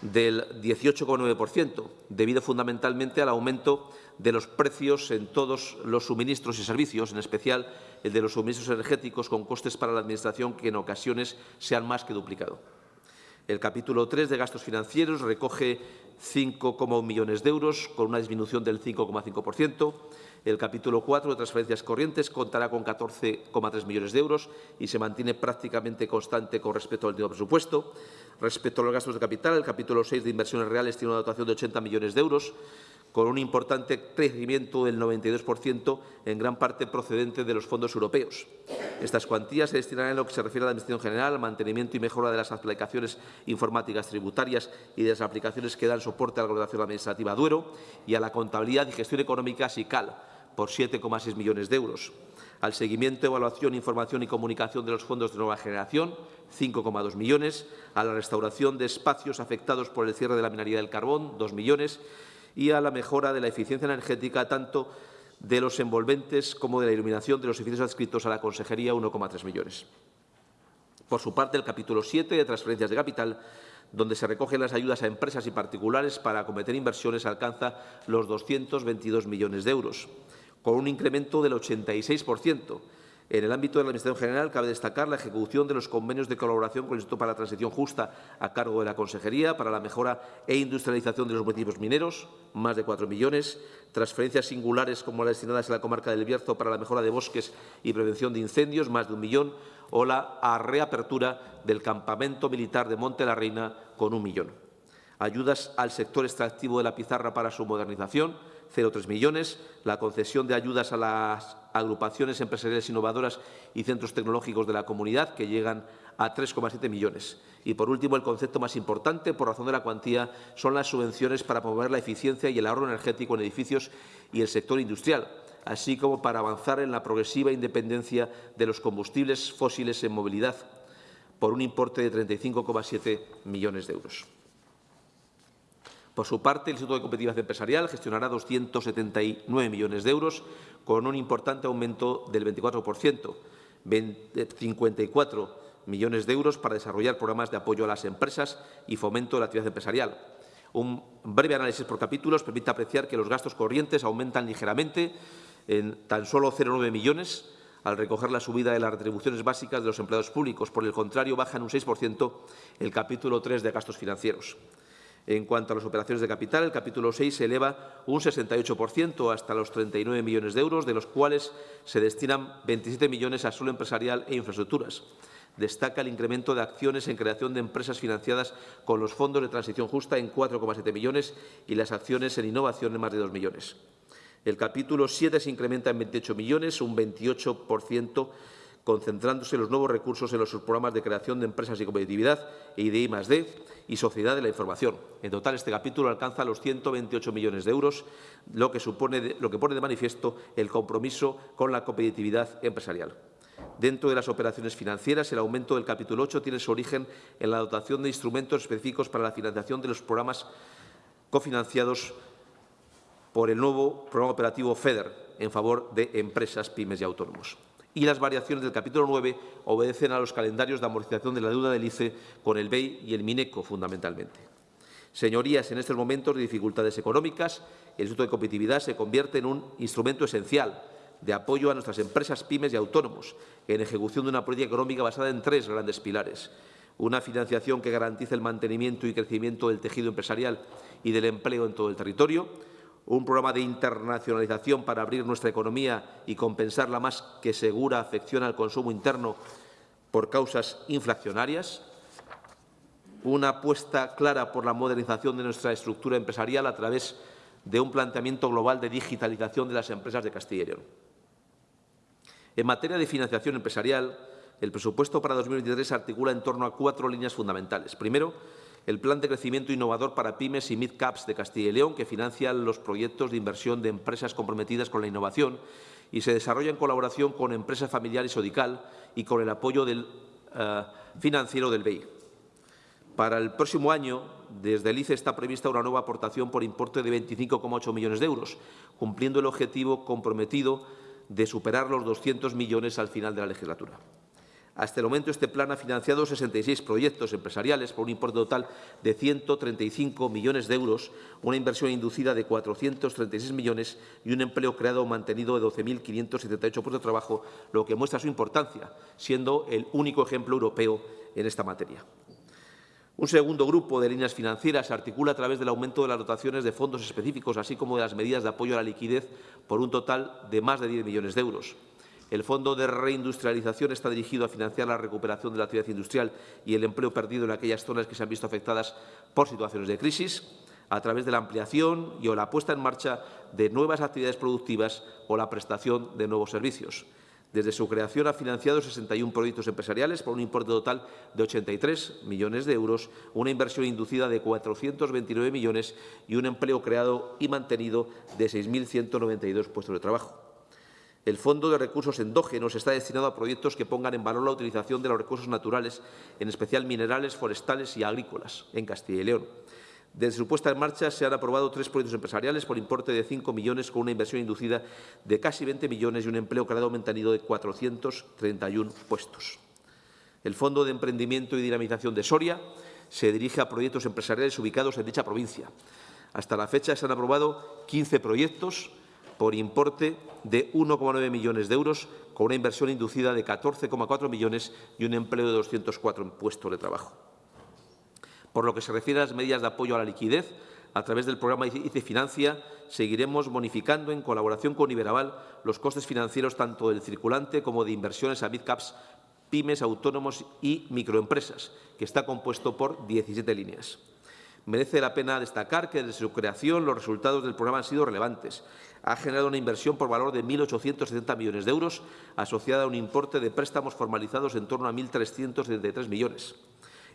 Del 18,9%, debido fundamentalmente al aumento de los precios en todos los suministros y servicios, en especial el de los suministros energéticos, con costes para la Administración que en ocasiones se han más que duplicado. El capítulo 3 de gastos financieros recoge 5,1 millones de euros, con una disminución del 5,5%. El capítulo 4 de transferencias corrientes contará con 14,3 millones de euros y se mantiene prácticamente constante con respecto al último presupuesto. Respecto a los gastos de capital, el capítulo 6 de inversiones reales tiene una dotación de 80 millones de euros, con un importante crecimiento del 92%, en gran parte procedente de los fondos europeos. Estas cuantías se destinarán en lo que se refiere a la Administración General, al mantenimiento y mejora de las aplicaciones informáticas tributarias y de las aplicaciones que dan soporte a la coordinación administrativa Duero y a la contabilidad y gestión económica SICAL, por 7,6 millones de euros. Al seguimiento, evaluación, información y comunicación de los fondos de nueva generación, 5,2 millones. A la restauración de espacios afectados por el cierre de la minería del carbón, 2 millones y a la mejora de la eficiencia energética tanto de los envolventes como de la iluminación de los edificios adscritos a la Consejería, 1,3 millones. Por su parte, el capítulo 7 de transferencias de capital, donde se recogen las ayudas a empresas y particulares para acometer inversiones, alcanza los 222 millones de euros, con un incremento del 86%, en el ámbito de la Administración General, cabe destacar la ejecución de los convenios de colaboración con el Instituto para la Transición Justa a cargo de la Consejería para la mejora e industrialización de los municipios mineros, más de 4 millones, transferencias singulares como las destinadas a la comarca del Bierzo para la mejora de bosques y prevención de incendios, más de un millón, o la reapertura del campamento militar de Monte la Reina con un millón. Ayudas al sector extractivo de la pizarra para su modernización, 0,3 millones, la concesión de ayudas a las agrupaciones empresariales innovadoras y centros tecnológicos de la comunidad, que llegan a 3,7 millones. Y, por último, el concepto más importante, por razón de la cuantía, son las subvenciones para promover la eficiencia y el ahorro energético en edificios y el sector industrial, así como para avanzar en la progresiva independencia de los combustibles fósiles en movilidad, por un importe de 35,7 millones de euros. Por su parte, el Instituto de Competitividad Empresarial gestionará 279 millones de euros, con un importante aumento del 24%, 54 millones de euros para desarrollar programas de apoyo a las empresas y fomento de la actividad empresarial. Un breve análisis por capítulos permite apreciar que los gastos corrientes aumentan ligeramente en tan solo 0,9 millones al recoger la subida de las retribuciones básicas de los empleados públicos. Por el contrario, baja en un 6% el capítulo 3 de gastos financieros. En cuanto a las operaciones de capital, el capítulo 6 se eleva un 68% hasta los 39 millones de euros, de los cuales se destinan 27 millones a suelo empresarial e infraestructuras. Destaca el incremento de acciones en creación de empresas financiadas con los fondos de transición justa en 4,7 millones y las acciones en innovación en más de 2 millones. El capítulo 7 se incrementa en 28 millones, un 28% concentrándose los nuevos recursos en los programas de creación de empresas y competitividad y de I+D y sociedad de la información. En total, este capítulo alcanza los 128 millones de euros, lo que, supone, lo que pone de manifiesto el compromiso con la competitividad empresarial. Dentro de las operaciones financieras, el aumento del capítulo 8 tiene su origen en la dotación de instrumentos específicos para la financiación de los programas cofinanciados por el nuevo programa operativo FEDER en favor de empresas, pymes y autónomos y las variaciones del capítulo 9 obedecen a los calendarios de amortización de la deuda del ICE con el BEI y el MINECO, fundamentalmente. Señorías, en estos momentos de dificultades económicas, el Instituto de Competitividad se convierte en un instrumento esencial de apoyo a nuestras empresas, pymes y autónomos, en ejecución de una política económica basada en tres grandes pilares. Una financiación que garantice el mantenimiento y crecimiento del tejido empresarial y del empleo en todo el territorio, un programa de internacionalización para abrir nuestra economía y compensar la más que segura afección al consumo interno por causas inflacionarias, una apuesta clara por la modernización de nuestra estructura empresarial a través de un planteamiento global de digitalización de las empresas de Castilla y León. En materia de financiación empresarial, el presupuesto para 2023 se articula en torno a cuatro líneas fundamentales. Primero, el Plan de Crecimiento Innovador para Pymes y Mid-Caps de Castilla y León, que financia los proyectos de inversión de empresas comprometidas con la innovación y se desarrolla en colaboración con empresas familiares Odical y con el apoyo del, uh, financiero del BEI. Para el próximo año, desde el ICE está prevista una nueva aportación por importe de 25,8 millones de euros, cumpliendo el objetivo comprometido de superar los 200 millones al final de la legislatura. Hasta el momento, este plan ha financiado 66 proyectos empresariales por un importe total de 135 millones de euros, una inversión inducida de 436 millones y un empleo creado o mantenido de 12.578 puestos de trabajo, lo que muestra su importancia, siendo el único ejemplo europeo en esta materia. Un segundo grupo de líneas financieras se articula a través del aumento de las dotaciones de fondos específicos, así como de las medidas de apoyo a la liquidez, por un total de más de 10 millones de euros. El Fondo de Reindustrialización está dirigido a financiar la recuperación de la actividad industrial y el empleo perdido en aquellas zonas que se han visto afectadas por situaciones de crisis, a través de la ampliación y o la puesta en marcha de nuevas actividades productivas o la prestación de nuevos servicios. Desde su creación ha financiado 61 proyectos empresariales por un importe total de 83 millones de euros, una inversión inducida de 429 millones y un empleo creado y mantenido de 6.192 puestos de trabajo. El Fondo de Recursos Endógenos está destinado a proyectos que pongan en valor la utilización de los recursos naturales, en especial minerales, forestales y agrícolas, en Castilla y León. Desde su puesta en marcha se han aprobado tres proyectos empresariales por importe de 5 millones con una inversión inducida de casi 20 millones y un empleo creado mantenido de 431 puestos. El Fondo de Emprendimiento y Dinamización de Soria se dirige a proyectos empresariales ubicados en dicha provincia. Hasta la fecha se han aprobado 15 proyectos por importe de 1,9 millones de euros, con una inversión inducida de 14,4 millones y un empleo de 204 puestos de trabajo. Por lo que se refiere a las medidas de apoyo a la liquidez, a través del programa ICE Financia, seguiremos bonificando en colaboración con Iberaval los costes financieros tanto del circulante como de inversiones a midcaps, pymes, autónomos y microempresas, que está compuesto por 17 líneas. Merece la pena destacar que desde su creación los resultados del programa han sido relevantes. Ha generado una inversión por valor de 1.870 millones de euros, asociada a un importe de préstamos formalizados en torno a 1.373 millones.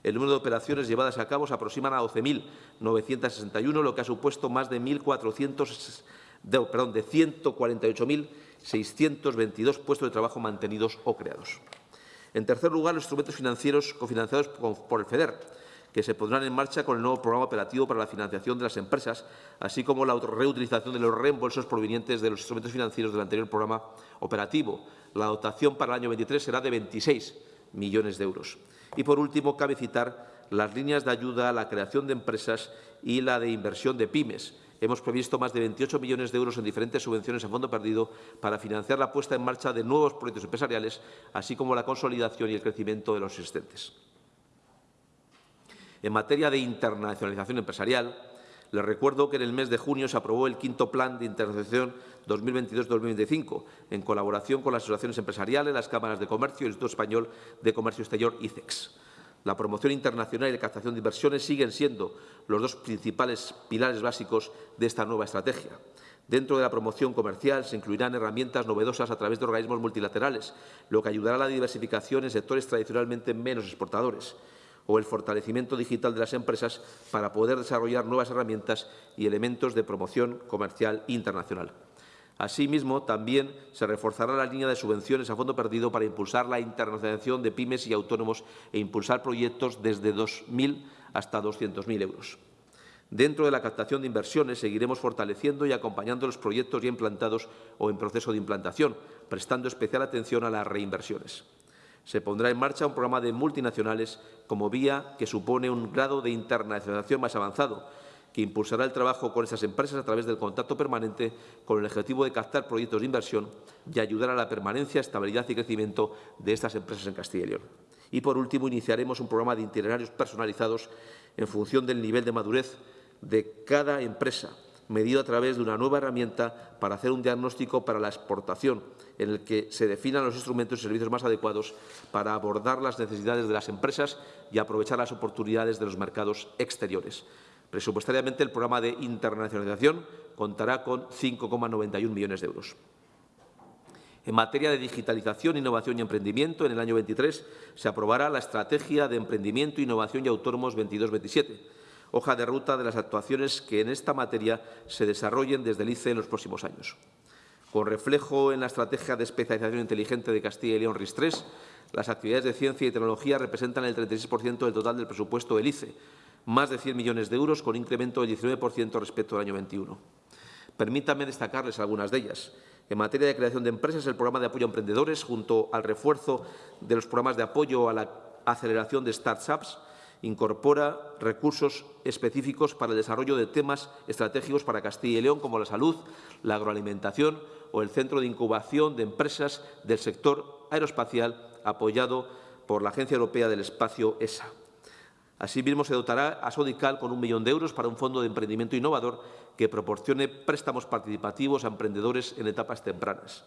El número de operaciones llevadas a cabo se aproximan a 12.961, lo que ha supuesto más de 1.400, de, perdón, de 148.622 puestos de trabajo mantenidos o creados. En tercer lugar, los instrumentos financieros cofinanciados por el FEDER que se pondrán en marcha con el nuevo programa operativo para la financiación de las empresas, así como la reutilización de los reembolsos provenientes de los instrumentos financieros del anterior programa operativo. La dotación para el año 23 será de 26 millones de euros. Y, por último, cabe citar las líneas de ayuda a la creación de empresas y la de inversión de pymes. Hemos previsto más de 28 millones de euros en diferentes subvenciones a fondo perdido para financiar la puesta en marcha de nuevos proyectos empresariales, así como la consolidación y el crecimiento de los existentes. En materia de internacionalización empresarial, les recuerdo que en el mes de junio se aprobó el quinto Plan de Internacionalización 2022-2025, en colaboración con las asociaciones empresariales, las cámaras de comercio y el Instituto Español de Comercio Exterior, ICEX. La promoción internacional y la captación de inversiones siguen siendo los dos principales pilares básicos de esta nueva estrategia. Dentro de la promoción comercial se incluirán herramientas novedosas a través de organismos multilaterales, lo que ayudará a la diversificación en sectores tradicionalmente menos exportadores o el fortalecimiento digital de las empresas para poder desarrollar nuevas herramientas y elementos de promoción comercial internacional. Asimismo, también se reforzará la línea de subvenciones a fondo perdido para impulsar la internacionalización de pymes y autónomos e impulsar proyectos desde 2.000 hasta 200.000 euros. Dentro de la captación de inversiones, seguiremos fortaleciendo y acompañando los proyectos ya implantados o en proceso de implantación, prestando especial atención a las reinversiones se pondrá en marcha un programa de multinacionales como vía que supone un grado de internacionalización más avanzado, que impulsará el trabajo con esas empresas a través del contacto permanente con el objetivo de captar proyectos de inversión y ayudar a la permanencia, estabilidad y crecimiento de estas empresas en Castilla y León. Y, por último, iniciaremos un programa de itinerarios personalizados en función del nivel de madurez de cada empresa, medido a través de una nueva herramienta para hacer un diagnóstico para la exportación, en el que se definan los instrumentos y servicios más adecuados para abordar las necesidades de las empresas y aprovechar las oportunidades de los mercados exteriores. Presupuestariamente, el programa de internacionalización contará con 5,91 millones de euros. En materia de digitalización, innovación y emprendimiento, en el año 23 se aprobará la Estrategia de Emprendimiento, Innovación y Autónomos 22-27, hoja de ruta de las actuaciones que en esta materia se desarrollen desde el ICE en los próximos años. Con reflejo en la Estrategia de Especialización Inteligente de Castilla y León RIS3, las actividades de ciencia y tecnología representan el 36% del total del presupuesto del ICE, más de 100 millones de euros, con incremento del 19% respecto al año 21. Permítanme destacarles algunas de ellas. En materia de creación de empresas, el programa de apoyo a emprendedores, junto al refuerzo de los programas de apoyo a la aceleración de start-ups, incorpora recursos específicos para el desarrollo de temas estratégicos para Castilla y León, como la salud, la agroalimentación o el Centro de Incubación de Empresas del sector aeroespacial, apoyado por la Agencia Europea del Espacio ESA. Asimismo, se dotará a Sodical con un millón de euros para un fondo de emprendimiento innovador que proporcione préstamos participativos a emprendedores en etapas tempranas.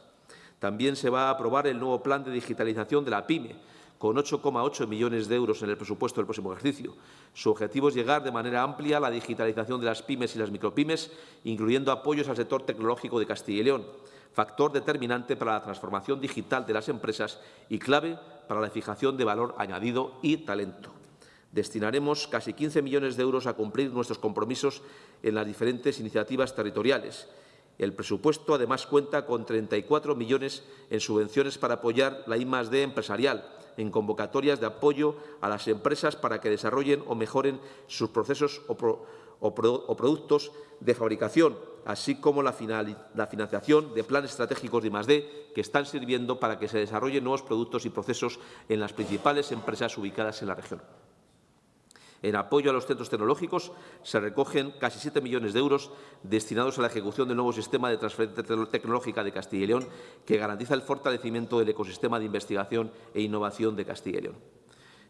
También se va a aprobar el nuevo plan de digitalización de la PYME, con 8,8 millones de euros en el presupuesto del próximo ejercicio. Su objetivo es llegar de manera amplia a la digitalización de las pymes y las micropymes, incluyendo apoyos al sector tecnológico de Castilla y León, factor determinante para la transformación digital de las empresas y clave para la fijación de valor añadido y talento. Destinaremos casi 15 millones de euros a cumplir nuestros compromisos en las diferentes iniciativas territoriales. El presupuesto, además, cuenta con 34 millones en subvenciones para apoyar la I+D empresarial, en convocatorias de apoyo a las empresas para que desarrollen o mejoren sus procesos o, productos de fabricación, así como la, la, financiación de planes estratégicos de I+D que están sirviendo para que se desarrollen nuevos productos y procesos en las principales empresas ubicadas en la región. En apoyo a los centros tecnológicos se recogen casi 7 millones de euros destinados a la ejecución del nuevo sistema de transferencia tecnológica de Castilla y León, que garantiza el fortalecimiento del ecosistema de investigación e innovación de Castilla y León.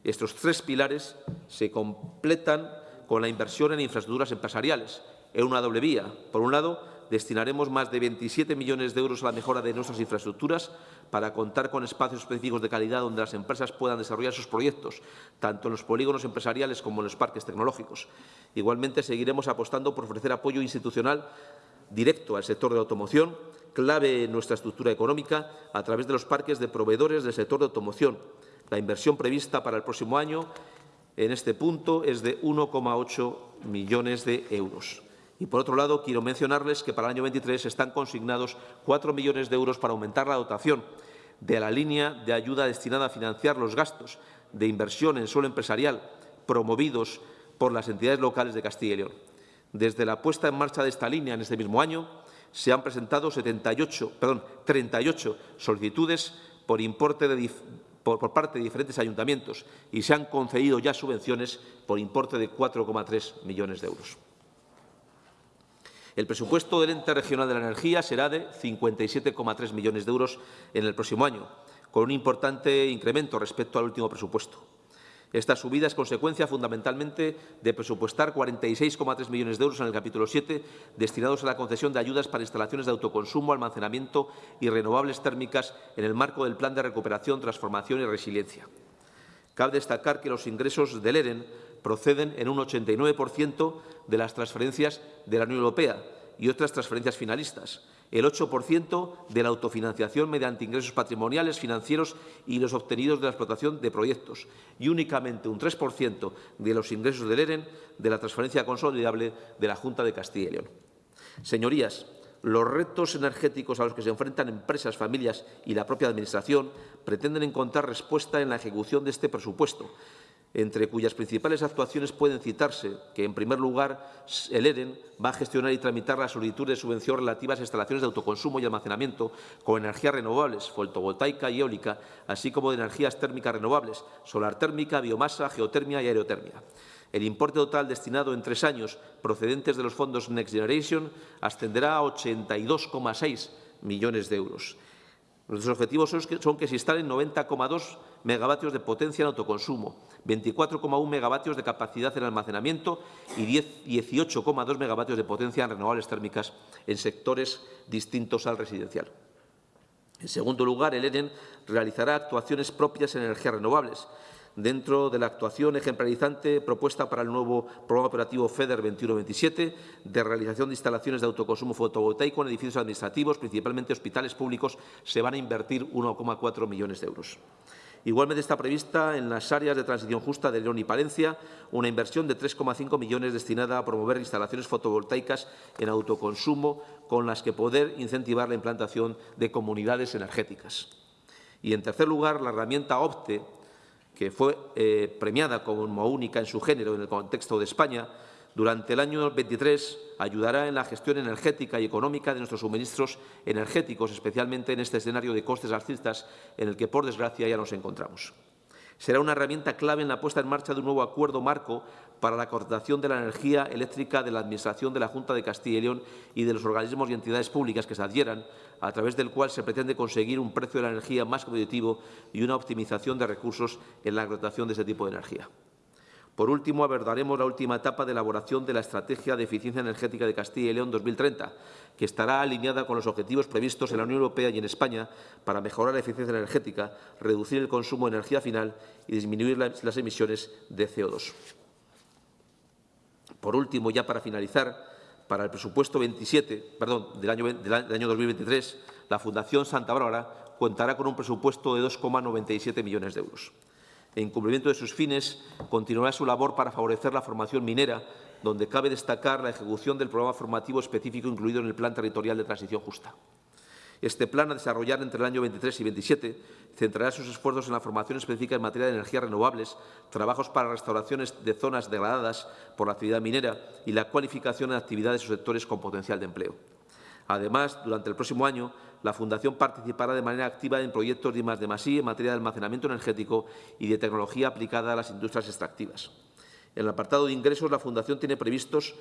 Estos tres pilares se completan con la inversión en infraestructuras empresariales, en una doble vía. Por un lado, destinaremos más de 27 millones de euros a la mejora de nuestras infraestructuras para contar con espacios específicos de calidad donde las empresas puedan desarrollar sus proyectos, tanto en los polígonos empresariales como en los parques tecnológicos. Igualmente, seguiremos apostando por ofrecer apoyo institucional directo al sector de la automoción, clave en nuestra estructura económica, a través de los parques de proveedores del sector de automoción. La inversión prevista para el próximo año en este punto es de 1,8 millones de euros. Y, por otro lado, quiero mencionarles que para el año 23 están consignados 4 millones de euros para aumentar la dotación de la línea de ayuda destinada a financiar los gastos de inversión en suelo empresarial promovidos por las entidades locales de Castilla y León. Desde la puesta en marcha de esta línea en este mismo año, se han presentado 78, perdón, 38 solicitudes por, parte de diferentes ayuntamientos y se han concedido ya subvenciones por importe de 4,3 millones de euros. El presupuesto del ente regional de la energía será de 57,3 millones de euros en el próximo año, con un importante incremento respecto al último presupuesto. Esta subida es consecuencia fundamentalmente de presupuestar 46,3 millones de euros en el capítulo 7 destinados a la concesión de ayudas para instalaciones de autoconsumo, almacenamiento y renovables térmicas en el marco del Plan de Recuperación, Transformación y Resiliencia. Cabe destacar que los ingresos del EREN proceden en un 89% de las transferencias de la Unión Europea y otras transferencias finalistas, el 8% de la autofinanciación mediante ingresos patrimoniales, financieros y los obtenidos de la explotación de proyectos. Y únicamente un 3% de los ingresos del EREN de la transferencia consolidable de la Junta de Castilla y León. Señorías, los retos energéticos a los que se enfrentan empresas, familias y la propia Administración pretenden encontrar respuesta en la ejecución de este presupuesto, entre cuyas principales actuaciones pueden citarse que, en primer lugar, el EREN va a gestionar y tramitar la solicitud de subvención relativas a instalaciones de autoconsumo y almacenamiento con energías renovables, fotovoltaica y eólica, así como de energías térmicas renovables, solar térmica, biomasa, geotermia y aerotermia. El importe total destinado en tres años procedentes de los fondos Next Generation ascenderá a 82,6 millones de euros. Nuestros objetivos son que, se instalen 90,2 megavatios de potencia en autoconsumo, 24,1 megavatios de capacidad en almacenamiento y 18,2 megavatios de potencia en renovables térmicas en sectores distintos al residencial. En segundo lugar, el EREN realizará actuaciones propias en energías renovables, dentro de la actuación ejemplarizante propuesta para el nuevo programa operativo FEDER 21-27 de realización de instalaciones de autoconsumo fotovoltaico en edificios administrativos, principalmente hospitales públicos, se van a invertir 1,4 millones de euros. Igualmente está prevista en las áreas de transición justa de León y Palencia una inversión de 3,5 millones destinada a promover instalaciones fotovoltaicas en autoconsumo con las que poder incentivar la implantación de comunidades energéticas. Y, en tercer lugar, la herramienta OPTE que fue eh, premiada como única en su género en el contexto de España, Durante el año 23 ayudará en la gestión energética y económica de nuestros suministros energéticos, especialmente en este escenario de costes alcistas en el que, por desgracia, ya nos encontramos. Será una herramienta clave en la puesta en marcha de un nuevo acuerdo marco para la contratación de la energía eléctrica de la Administración de la Junta de Castilla y León y de los organismos y entidades públicas que se adhieran, a través del cual se pretende conseguir un precio de la energía más competitivo y una optimización de recursos en la contratación de este tipo de energía. Por último, abordaremos la última etapa de elaboración de la Estrategia de Eficiencia Energética de Castilla y León 2030, que estará alineada con los objetivos previstos en la Unión Europea y en España para mejorar la eficiencia energética, reducir el consumo de energía final y disminuir las emisiones de CO2. Por último, ya para finalizar, para el presupuesto 27, perdón, del año, del año 2023, la Fundación Santa Bárbara contará con un presupuesto de 2,97 millones de euros en cumplimiento de sus fines, continuará su labor para favorecer la formación minera, donde cabe destacar la ejecución del programa formativo específico incluido en el Plan Territorial de Transición Justa. Este plan, a desarrollar entre el año 23 y 27, centrará sus esfuerzos en la formación específica en materia de energías renovables, trabajos para restauraciones de zonas degradadas por la actividad minera y la cualificación en actividades o sectores con potencial de empleo. Además, durante el próximo año, la Fundación participará de manera activa en proyectos de I+D+I en materia de almacenamiento energético y de tecnología aplicada a las industrias extractivas. En el apartado de ingresos, la Fundación tiene previstos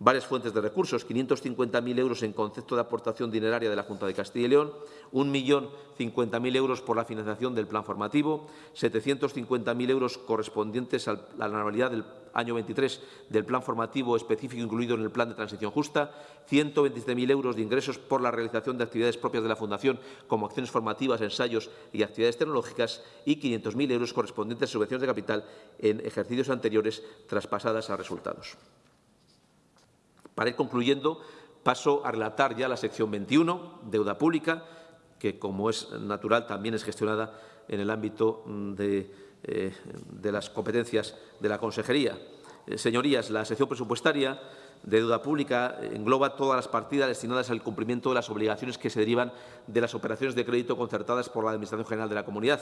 varias fuentes de recursos, 550.000 euros en concepto de aportación dineraria de la Junta de Castilla y León, 1.050.000 euros por la financiación del plan formativo, 750.000 euros correspondientes a la anualidad del año 23 del plan formativo específico incluido en el plan de transición justa, 127.000 euros de ingresos por la realización de actividades propias de la Fundación como acciones formativas, ensayos y actividades tecnológicas y 500.000 euros correspondientes a subvenciones de capital en ejercicios anteriores traspasadas a resultados. Para ir concluyendo, paso a relatar ya la sección 21, deuda pública, que, como es natural, también es gestionada en el ámbito de, eh, de las competencias de la Consejería. Eh, señorías, la sección presupuestaria de deuda pública engloba todas las partidas destinadas al cumplimiento de las obligaciones que se derivan de las operaciones de crédito concertadas por la Administración General de la Comunidad.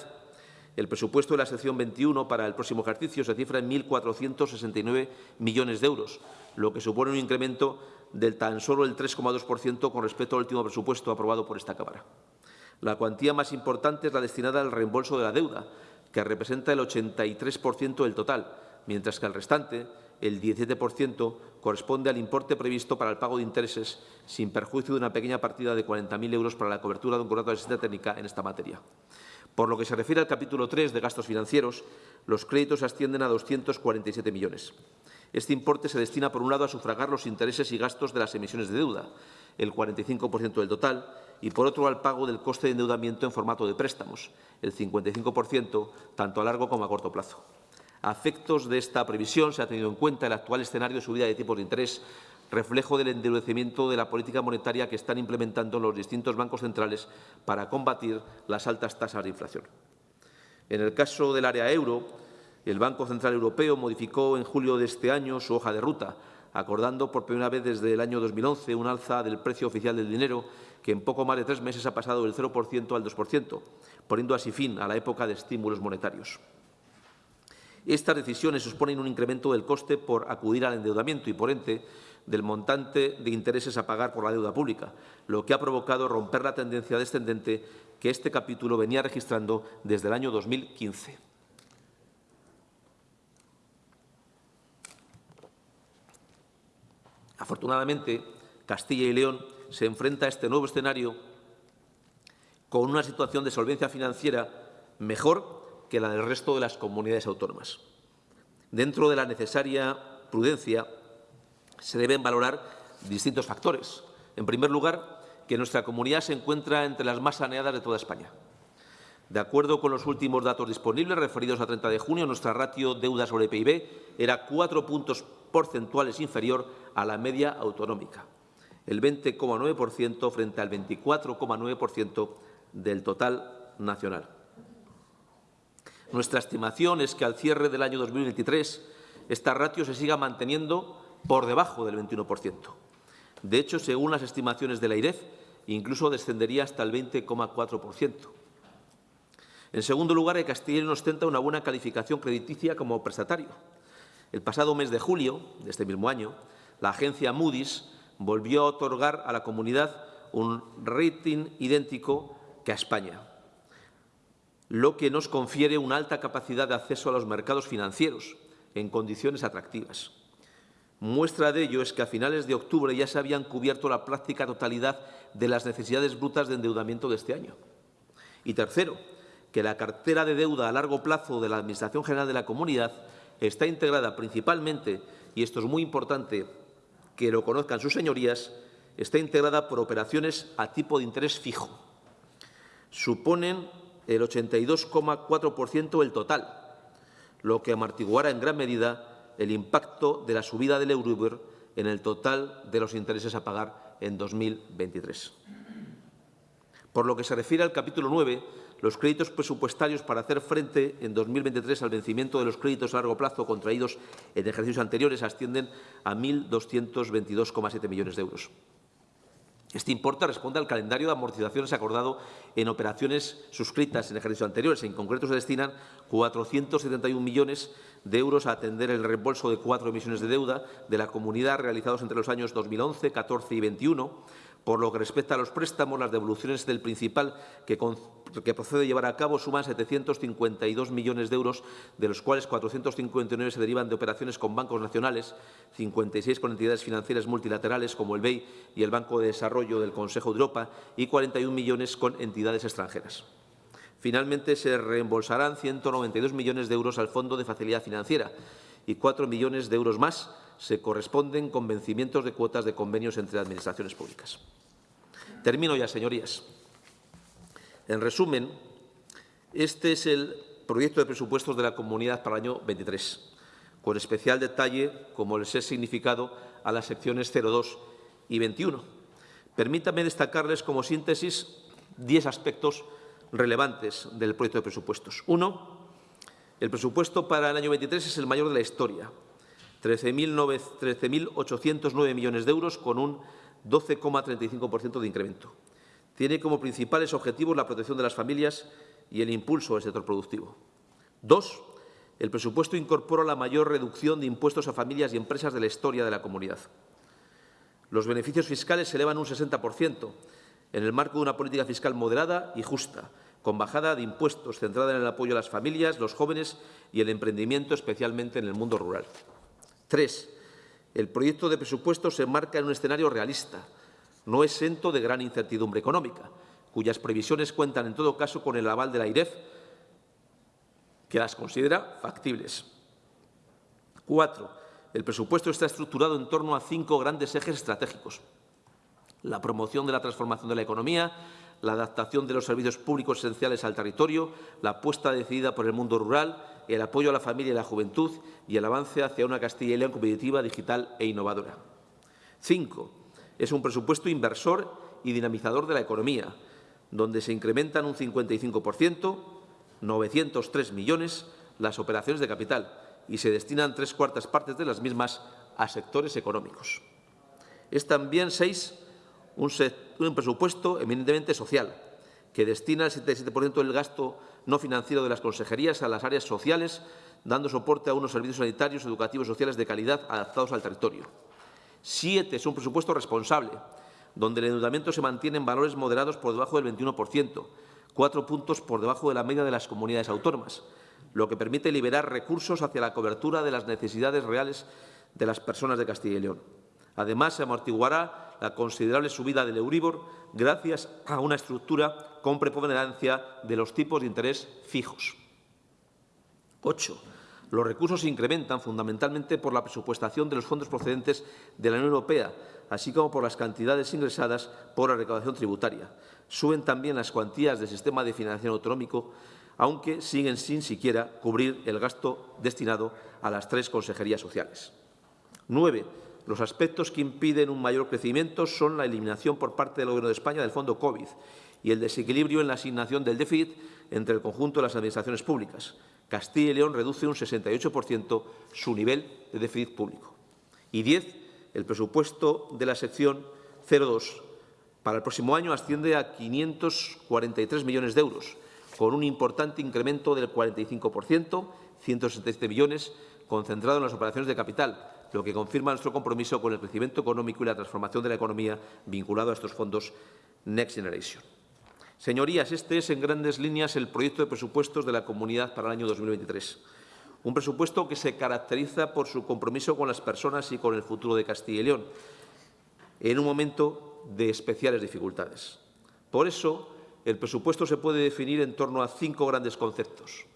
El presupuesto de la sección 21 para el próximo ejercicio se cifra en 1.469 millones de euros, lo que supone un incremento del tan solo el 3,2% con respecto al último presupuesto aprobado por esta Cámara. La cuantía más importante es la destinada al reembolso de la deuda, que representa el 83% del total, mientras que el restante, el 17%, corresponde al importe previsto para el pago de intereses, sin perjuicio de una pequeña partida de 40.000 euros para la cobertura de un contrato de asistencia técnica en esta materia. Por lo que se refiere al capítulo 3 de gastos financieros, los créditos ascienden a 247 millones. Este importe se destina, por un lado, a sufragar los intereses y gastos de las emisiones de deuda, el 45% del total, y, por otro, al pago del coste de endeudamiento en formato de préstamos, el 55%, tanto a largo como a corto plazo. A efectos de esta previsión, se ha tenido en cuenta el actual escenario de subida de tipos de interés reflejo del endurecimiento de la política monetaria que están implementando los distintos bancos centrales para combatir las altas tasas de inflación. En el caso del área euro, el Banco Central Europeo modificó en julio de este año su hoja de ruta, acordando por primera vez desde el año 2011 un alza del precio oficial del dinero que en poco más de tres meses ha pasado del 0% al 2%, poniendo así fin a la época de estímulos monetarios. Estas decisiones suponen un incremento del coste por acudir al endeudamiento y, por ende, del montante de intereses a pagar por la deuda pública, lo que ha provocado romper la tendencia descendente que este capítulo venía registrando desde el año 2015. Afortunadamente, Castilla y León se enfrenta a este nuevo escenario con una situación de solvencia financiera mejor que la del resto de las comunidades autónomas. Dentro de la necesaria prudencia, se deben valorar distintos factores. En primer lugar, que nuestra comunidad se encuentra entre las más saneadas de toda España. De acuerdo con los últimos datos disponibles referidos a 30 de junio, nuestra ratio deuda sobre PIB era cuatro puntos porcentuales inferior a la media autonómica, el 20,9% frente al 24,9% del total nacional. Nuestra estimación es que al cierre del año 2023 esta ratio se siga manteniendo por debajo del 21%. De hecho, según las estimaciones de la IREF, incluso descendería hasta el 20,4%. En segundo lugar, y León ostenta una buena calificación crediticia como prestatario. El pasado mes de julio de este mismo año, la agencia Moody's volvió a otorgar a la comunidad un rating idéntico que a España, lo que nos confiere una alta capacidad de acceso a los mercados financieros en condiciones atractivas. Muestra de ello es que a finales de octubre ya se habían cubierto la práctica totalidad de las necesidades brutas de endeudamiento de este año. Y tercero, que la cartera de deuda a largo plazo de la Administración General de la Comunidad está integrada principalmente, y esto es muy importante que lo conozcan sus señorías, está integrada por operaciones a tipo de interés fijo. Suponen el 82,4% del total, lo que amortiguará en gran medida el impacto de la subida del Euribor en el total de los intereses a pagar en 2023. Por lo que se refiere al capítulo 9, los créditos presupuestarios para hacer frente en 2023 al vencimiento de los créditos a largo plazo contraídos en ejercicios anteriores ascienden a 1.222,7 millones de euros. Este importe responde al calendario de amortizaciones acordado en operaciones suscritas en ejercicios anteriores. En concreto, se destinan 471 millones de euros a atender el reembolso de cuatro emisiones de deuda de la comunidad realizados entre los años 2011, 14 y 21, por lo que respecta a los préstamos, las devoluciones del principal que, procede llevar a cabo suman 752 millones de euros, de los cuales 459 se derivan de operaciones con bancos nacionales, 56 con entidades financieras multilaterales como el BEI y el Banco de Desarrollo del Consejo de Europa y 41 millones con entidades extranjeras. Finalmente, se reembolsarán 192 millones de euros al Fondo de Facilidad Financiera y 4 millones de euros más se corresponden con vencimientos de cuotas de convenios entre administraciones públicas. Termino ya, señorías. En resumen, este es el proyecto de presupuestos de la Comunidad para el año 23, con especial detalle, como les he significado, a las secciones 02 y 21. Permítanme destacarles como síntesis diez aspectos relevantes del proyecto de presupuestos. Uno, el presupuesto para el año 23 es el mayor de la historia, 13.809 millones de euros con un 12,35% de incremento. Tiene como principales objetivos la protección de las familias y el impulso del sector productivo. Dos, el presupuesto incorpora la mayor reducción de impuestos a familias y empresas de la historia de la comunidad. Los beneficios fiscales se elevan un 60%, en el marco de una política fiscal moderada y justa, con bajada de impuestos centrada en el apoyo a las familias, los jóvenes y el emprendimiento, especialmente en el mundo rural. Tres, el proyecto de presupuesto se enmarca en un escenario realista, no exento de gran incertidumbre económica, cuyas previsiones cuentan en todo caso con el aval de la IREF, que las considera factibles. Cuatro, el presupuesto está estructurado en torno a cinco grandes ejes estratégicos. La promoción de la transformación de la economía, la adaptación de los servicios públicos esenciales al territorio, la apuesta decidida por el mundo rural, el apoyo a la familia y la juventud y el avance hacia una Castilla y León competitiva, digital e innovadora. Cinco, es un presupuesto inversor y dinamizador de la economía, donde se incrementan un 55%, 903 millones, las operaciones de capital y se destinan tres cuartas partes de las mismas a sectores económicos. Es también, seis, un, un presupuesto eminentemente social, que destina el 77% del gasto no financiero de las consejerías a las áreas sociales, dando soporte a unos servicios sanitarios, educativos y sociales de calidad adaptados al territorio. Siete, es un presupuesto responsable, donde el endeudamiento se mantiene en valores moderados por debajo del 21%, cuatro puntos por debajo de la media de las comunidades autónomas, lo que permite liberar recursos hacia la cobertura de las necesidades reales de las personas de Castilla y León. Además, se amortiguará la considerable subida del Euribor gracias a una estructura con preponderancia de los tipos de interés fijos. Ocho. Los recursos se incrementan fundamentalmente por la presupuestación de los fondos procedentes de la Unión Europea, así como por las cantidades ingresadas por la recaudación tributaria. Suben también las cuantías del sistema de financiación autonómico, aunque siguen sin siquiera cubrir el gasto destinado a las tres consejerías sociales. Nueve los aspectos que impiden un mayor crecimiento son la eliminación por parte del Gobierno de España del fondo COVID y el desequilibrio en la asignación del déficit entre el conjunto de las administraciones públicas. Castilla y León reduce un 68% su nivel de déficit público. Y diez, el presupuesto de la sección 02 para el próximo año asciende a 543 millones de euros, con un importante incremento del 45%, 167 millones, concentrado en las operaciones de capital, lo que confirma nuestro compromiso con el crecimiento económico y la transformación de la economía vinculado a estos fondos Next Generation. Señorías, este es en grandes líneas el proyecto de presupuestos de la Comunidad para el año 2023. Un presupuesto que se caracteriza por su compromiso con las personas y con el futuro de Castilla y León, en un momento de especiales dificultades. Por eso, el presupuesto se puede definir en torno a cinco grandes conceptos.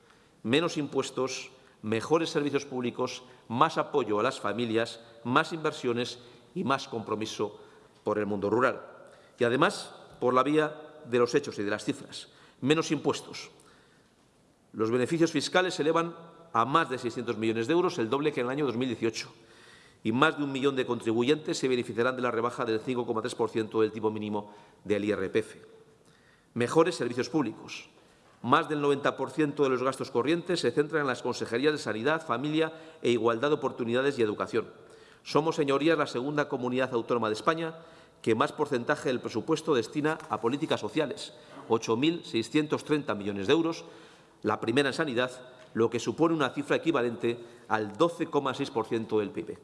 Menos impuestos, mejores servicios públicos, más apoyo a las familias, más inversiones y más compromiso por el mundo rural. Y, además, por la vía de los hechos y de las cifras. Menos impuestos. Los beneficios fiscales se elevan a más de 600 millones de euros, el doble que en el año 2018. Y más de un millón de contribuyentes se beneficiarán de la rebaja del 5,3% del tipo mínimo del IRPF. Mejores servicios públicos. Más del 90% de los gastos corrientes se centran en las consejerías de Sanidad, Familia e Igualdad de Oportunidades y Educación. Somos, señorías, la segunda comunidad autónoma de España que más porcentaje del presupuesto destina a políticas sociales, 8.630 millones de euros, la primera en sanidad, lo que supone una cifra equivalente al 12,6% del PIB.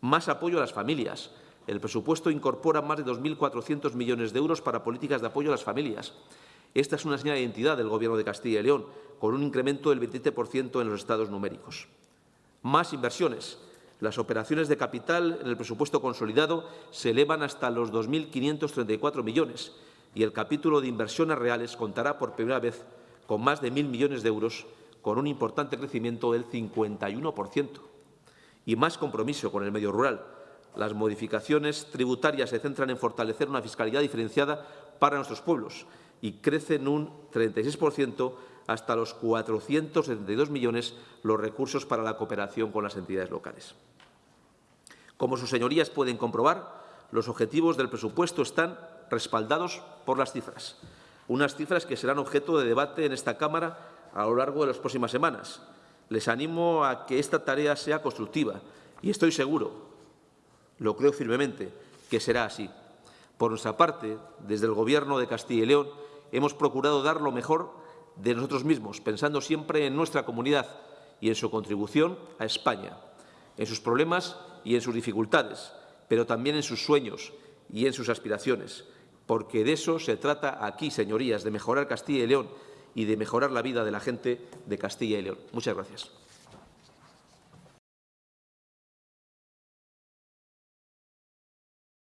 Más apoyo a las familias. El presupuesto incorpora más de 2.400 millones de euros para políticas de apoyo a las familias. Esta es una señal de identidad del Gobierno de Castilla y León, con un incremento del 27% en los estados numéricos. Más inversiones. Las operaciones de capital en el presupuesto consolidado se elevan hasta los 2.534 millones y el capítulo de inversiones reales contará por primera vez con más de 1.000 millones de euros, con un importante crecimiento del 51%. Y más compromiso con el medio rural. Las modificaciones tributarias se centran en fortalecer una fiscalidad diferenciada para nuestros pueblos y crecen un 36% hasta los 472 millones los recursos para la cooperación con las entidades locales. Como sus señorías pueden comprobar, los objetivos del presupuesto están respaldados por las cifras, unas cifras que serán objeto de debate en esta Cámara a lo largo de las próximas semanas. Les animo a que esta tarea sea constructiva y estoy seguro, lo creo firmemente, que será así. Por nuestra parte, desde el Gobierno de Castilla y León, hemos procurado dar lo mejor de nosotros mismos, pensando siempre en nuestra comunidad y en su contribución a España, en sus problemas y en sus dificultades, pero también en sus sueños y en sus aspiraciones, porque de eso se trata aquí, señorías, de mejorar Castilla y León y de mejorar la vida de la gente de Castilla y León. Muchas gracias.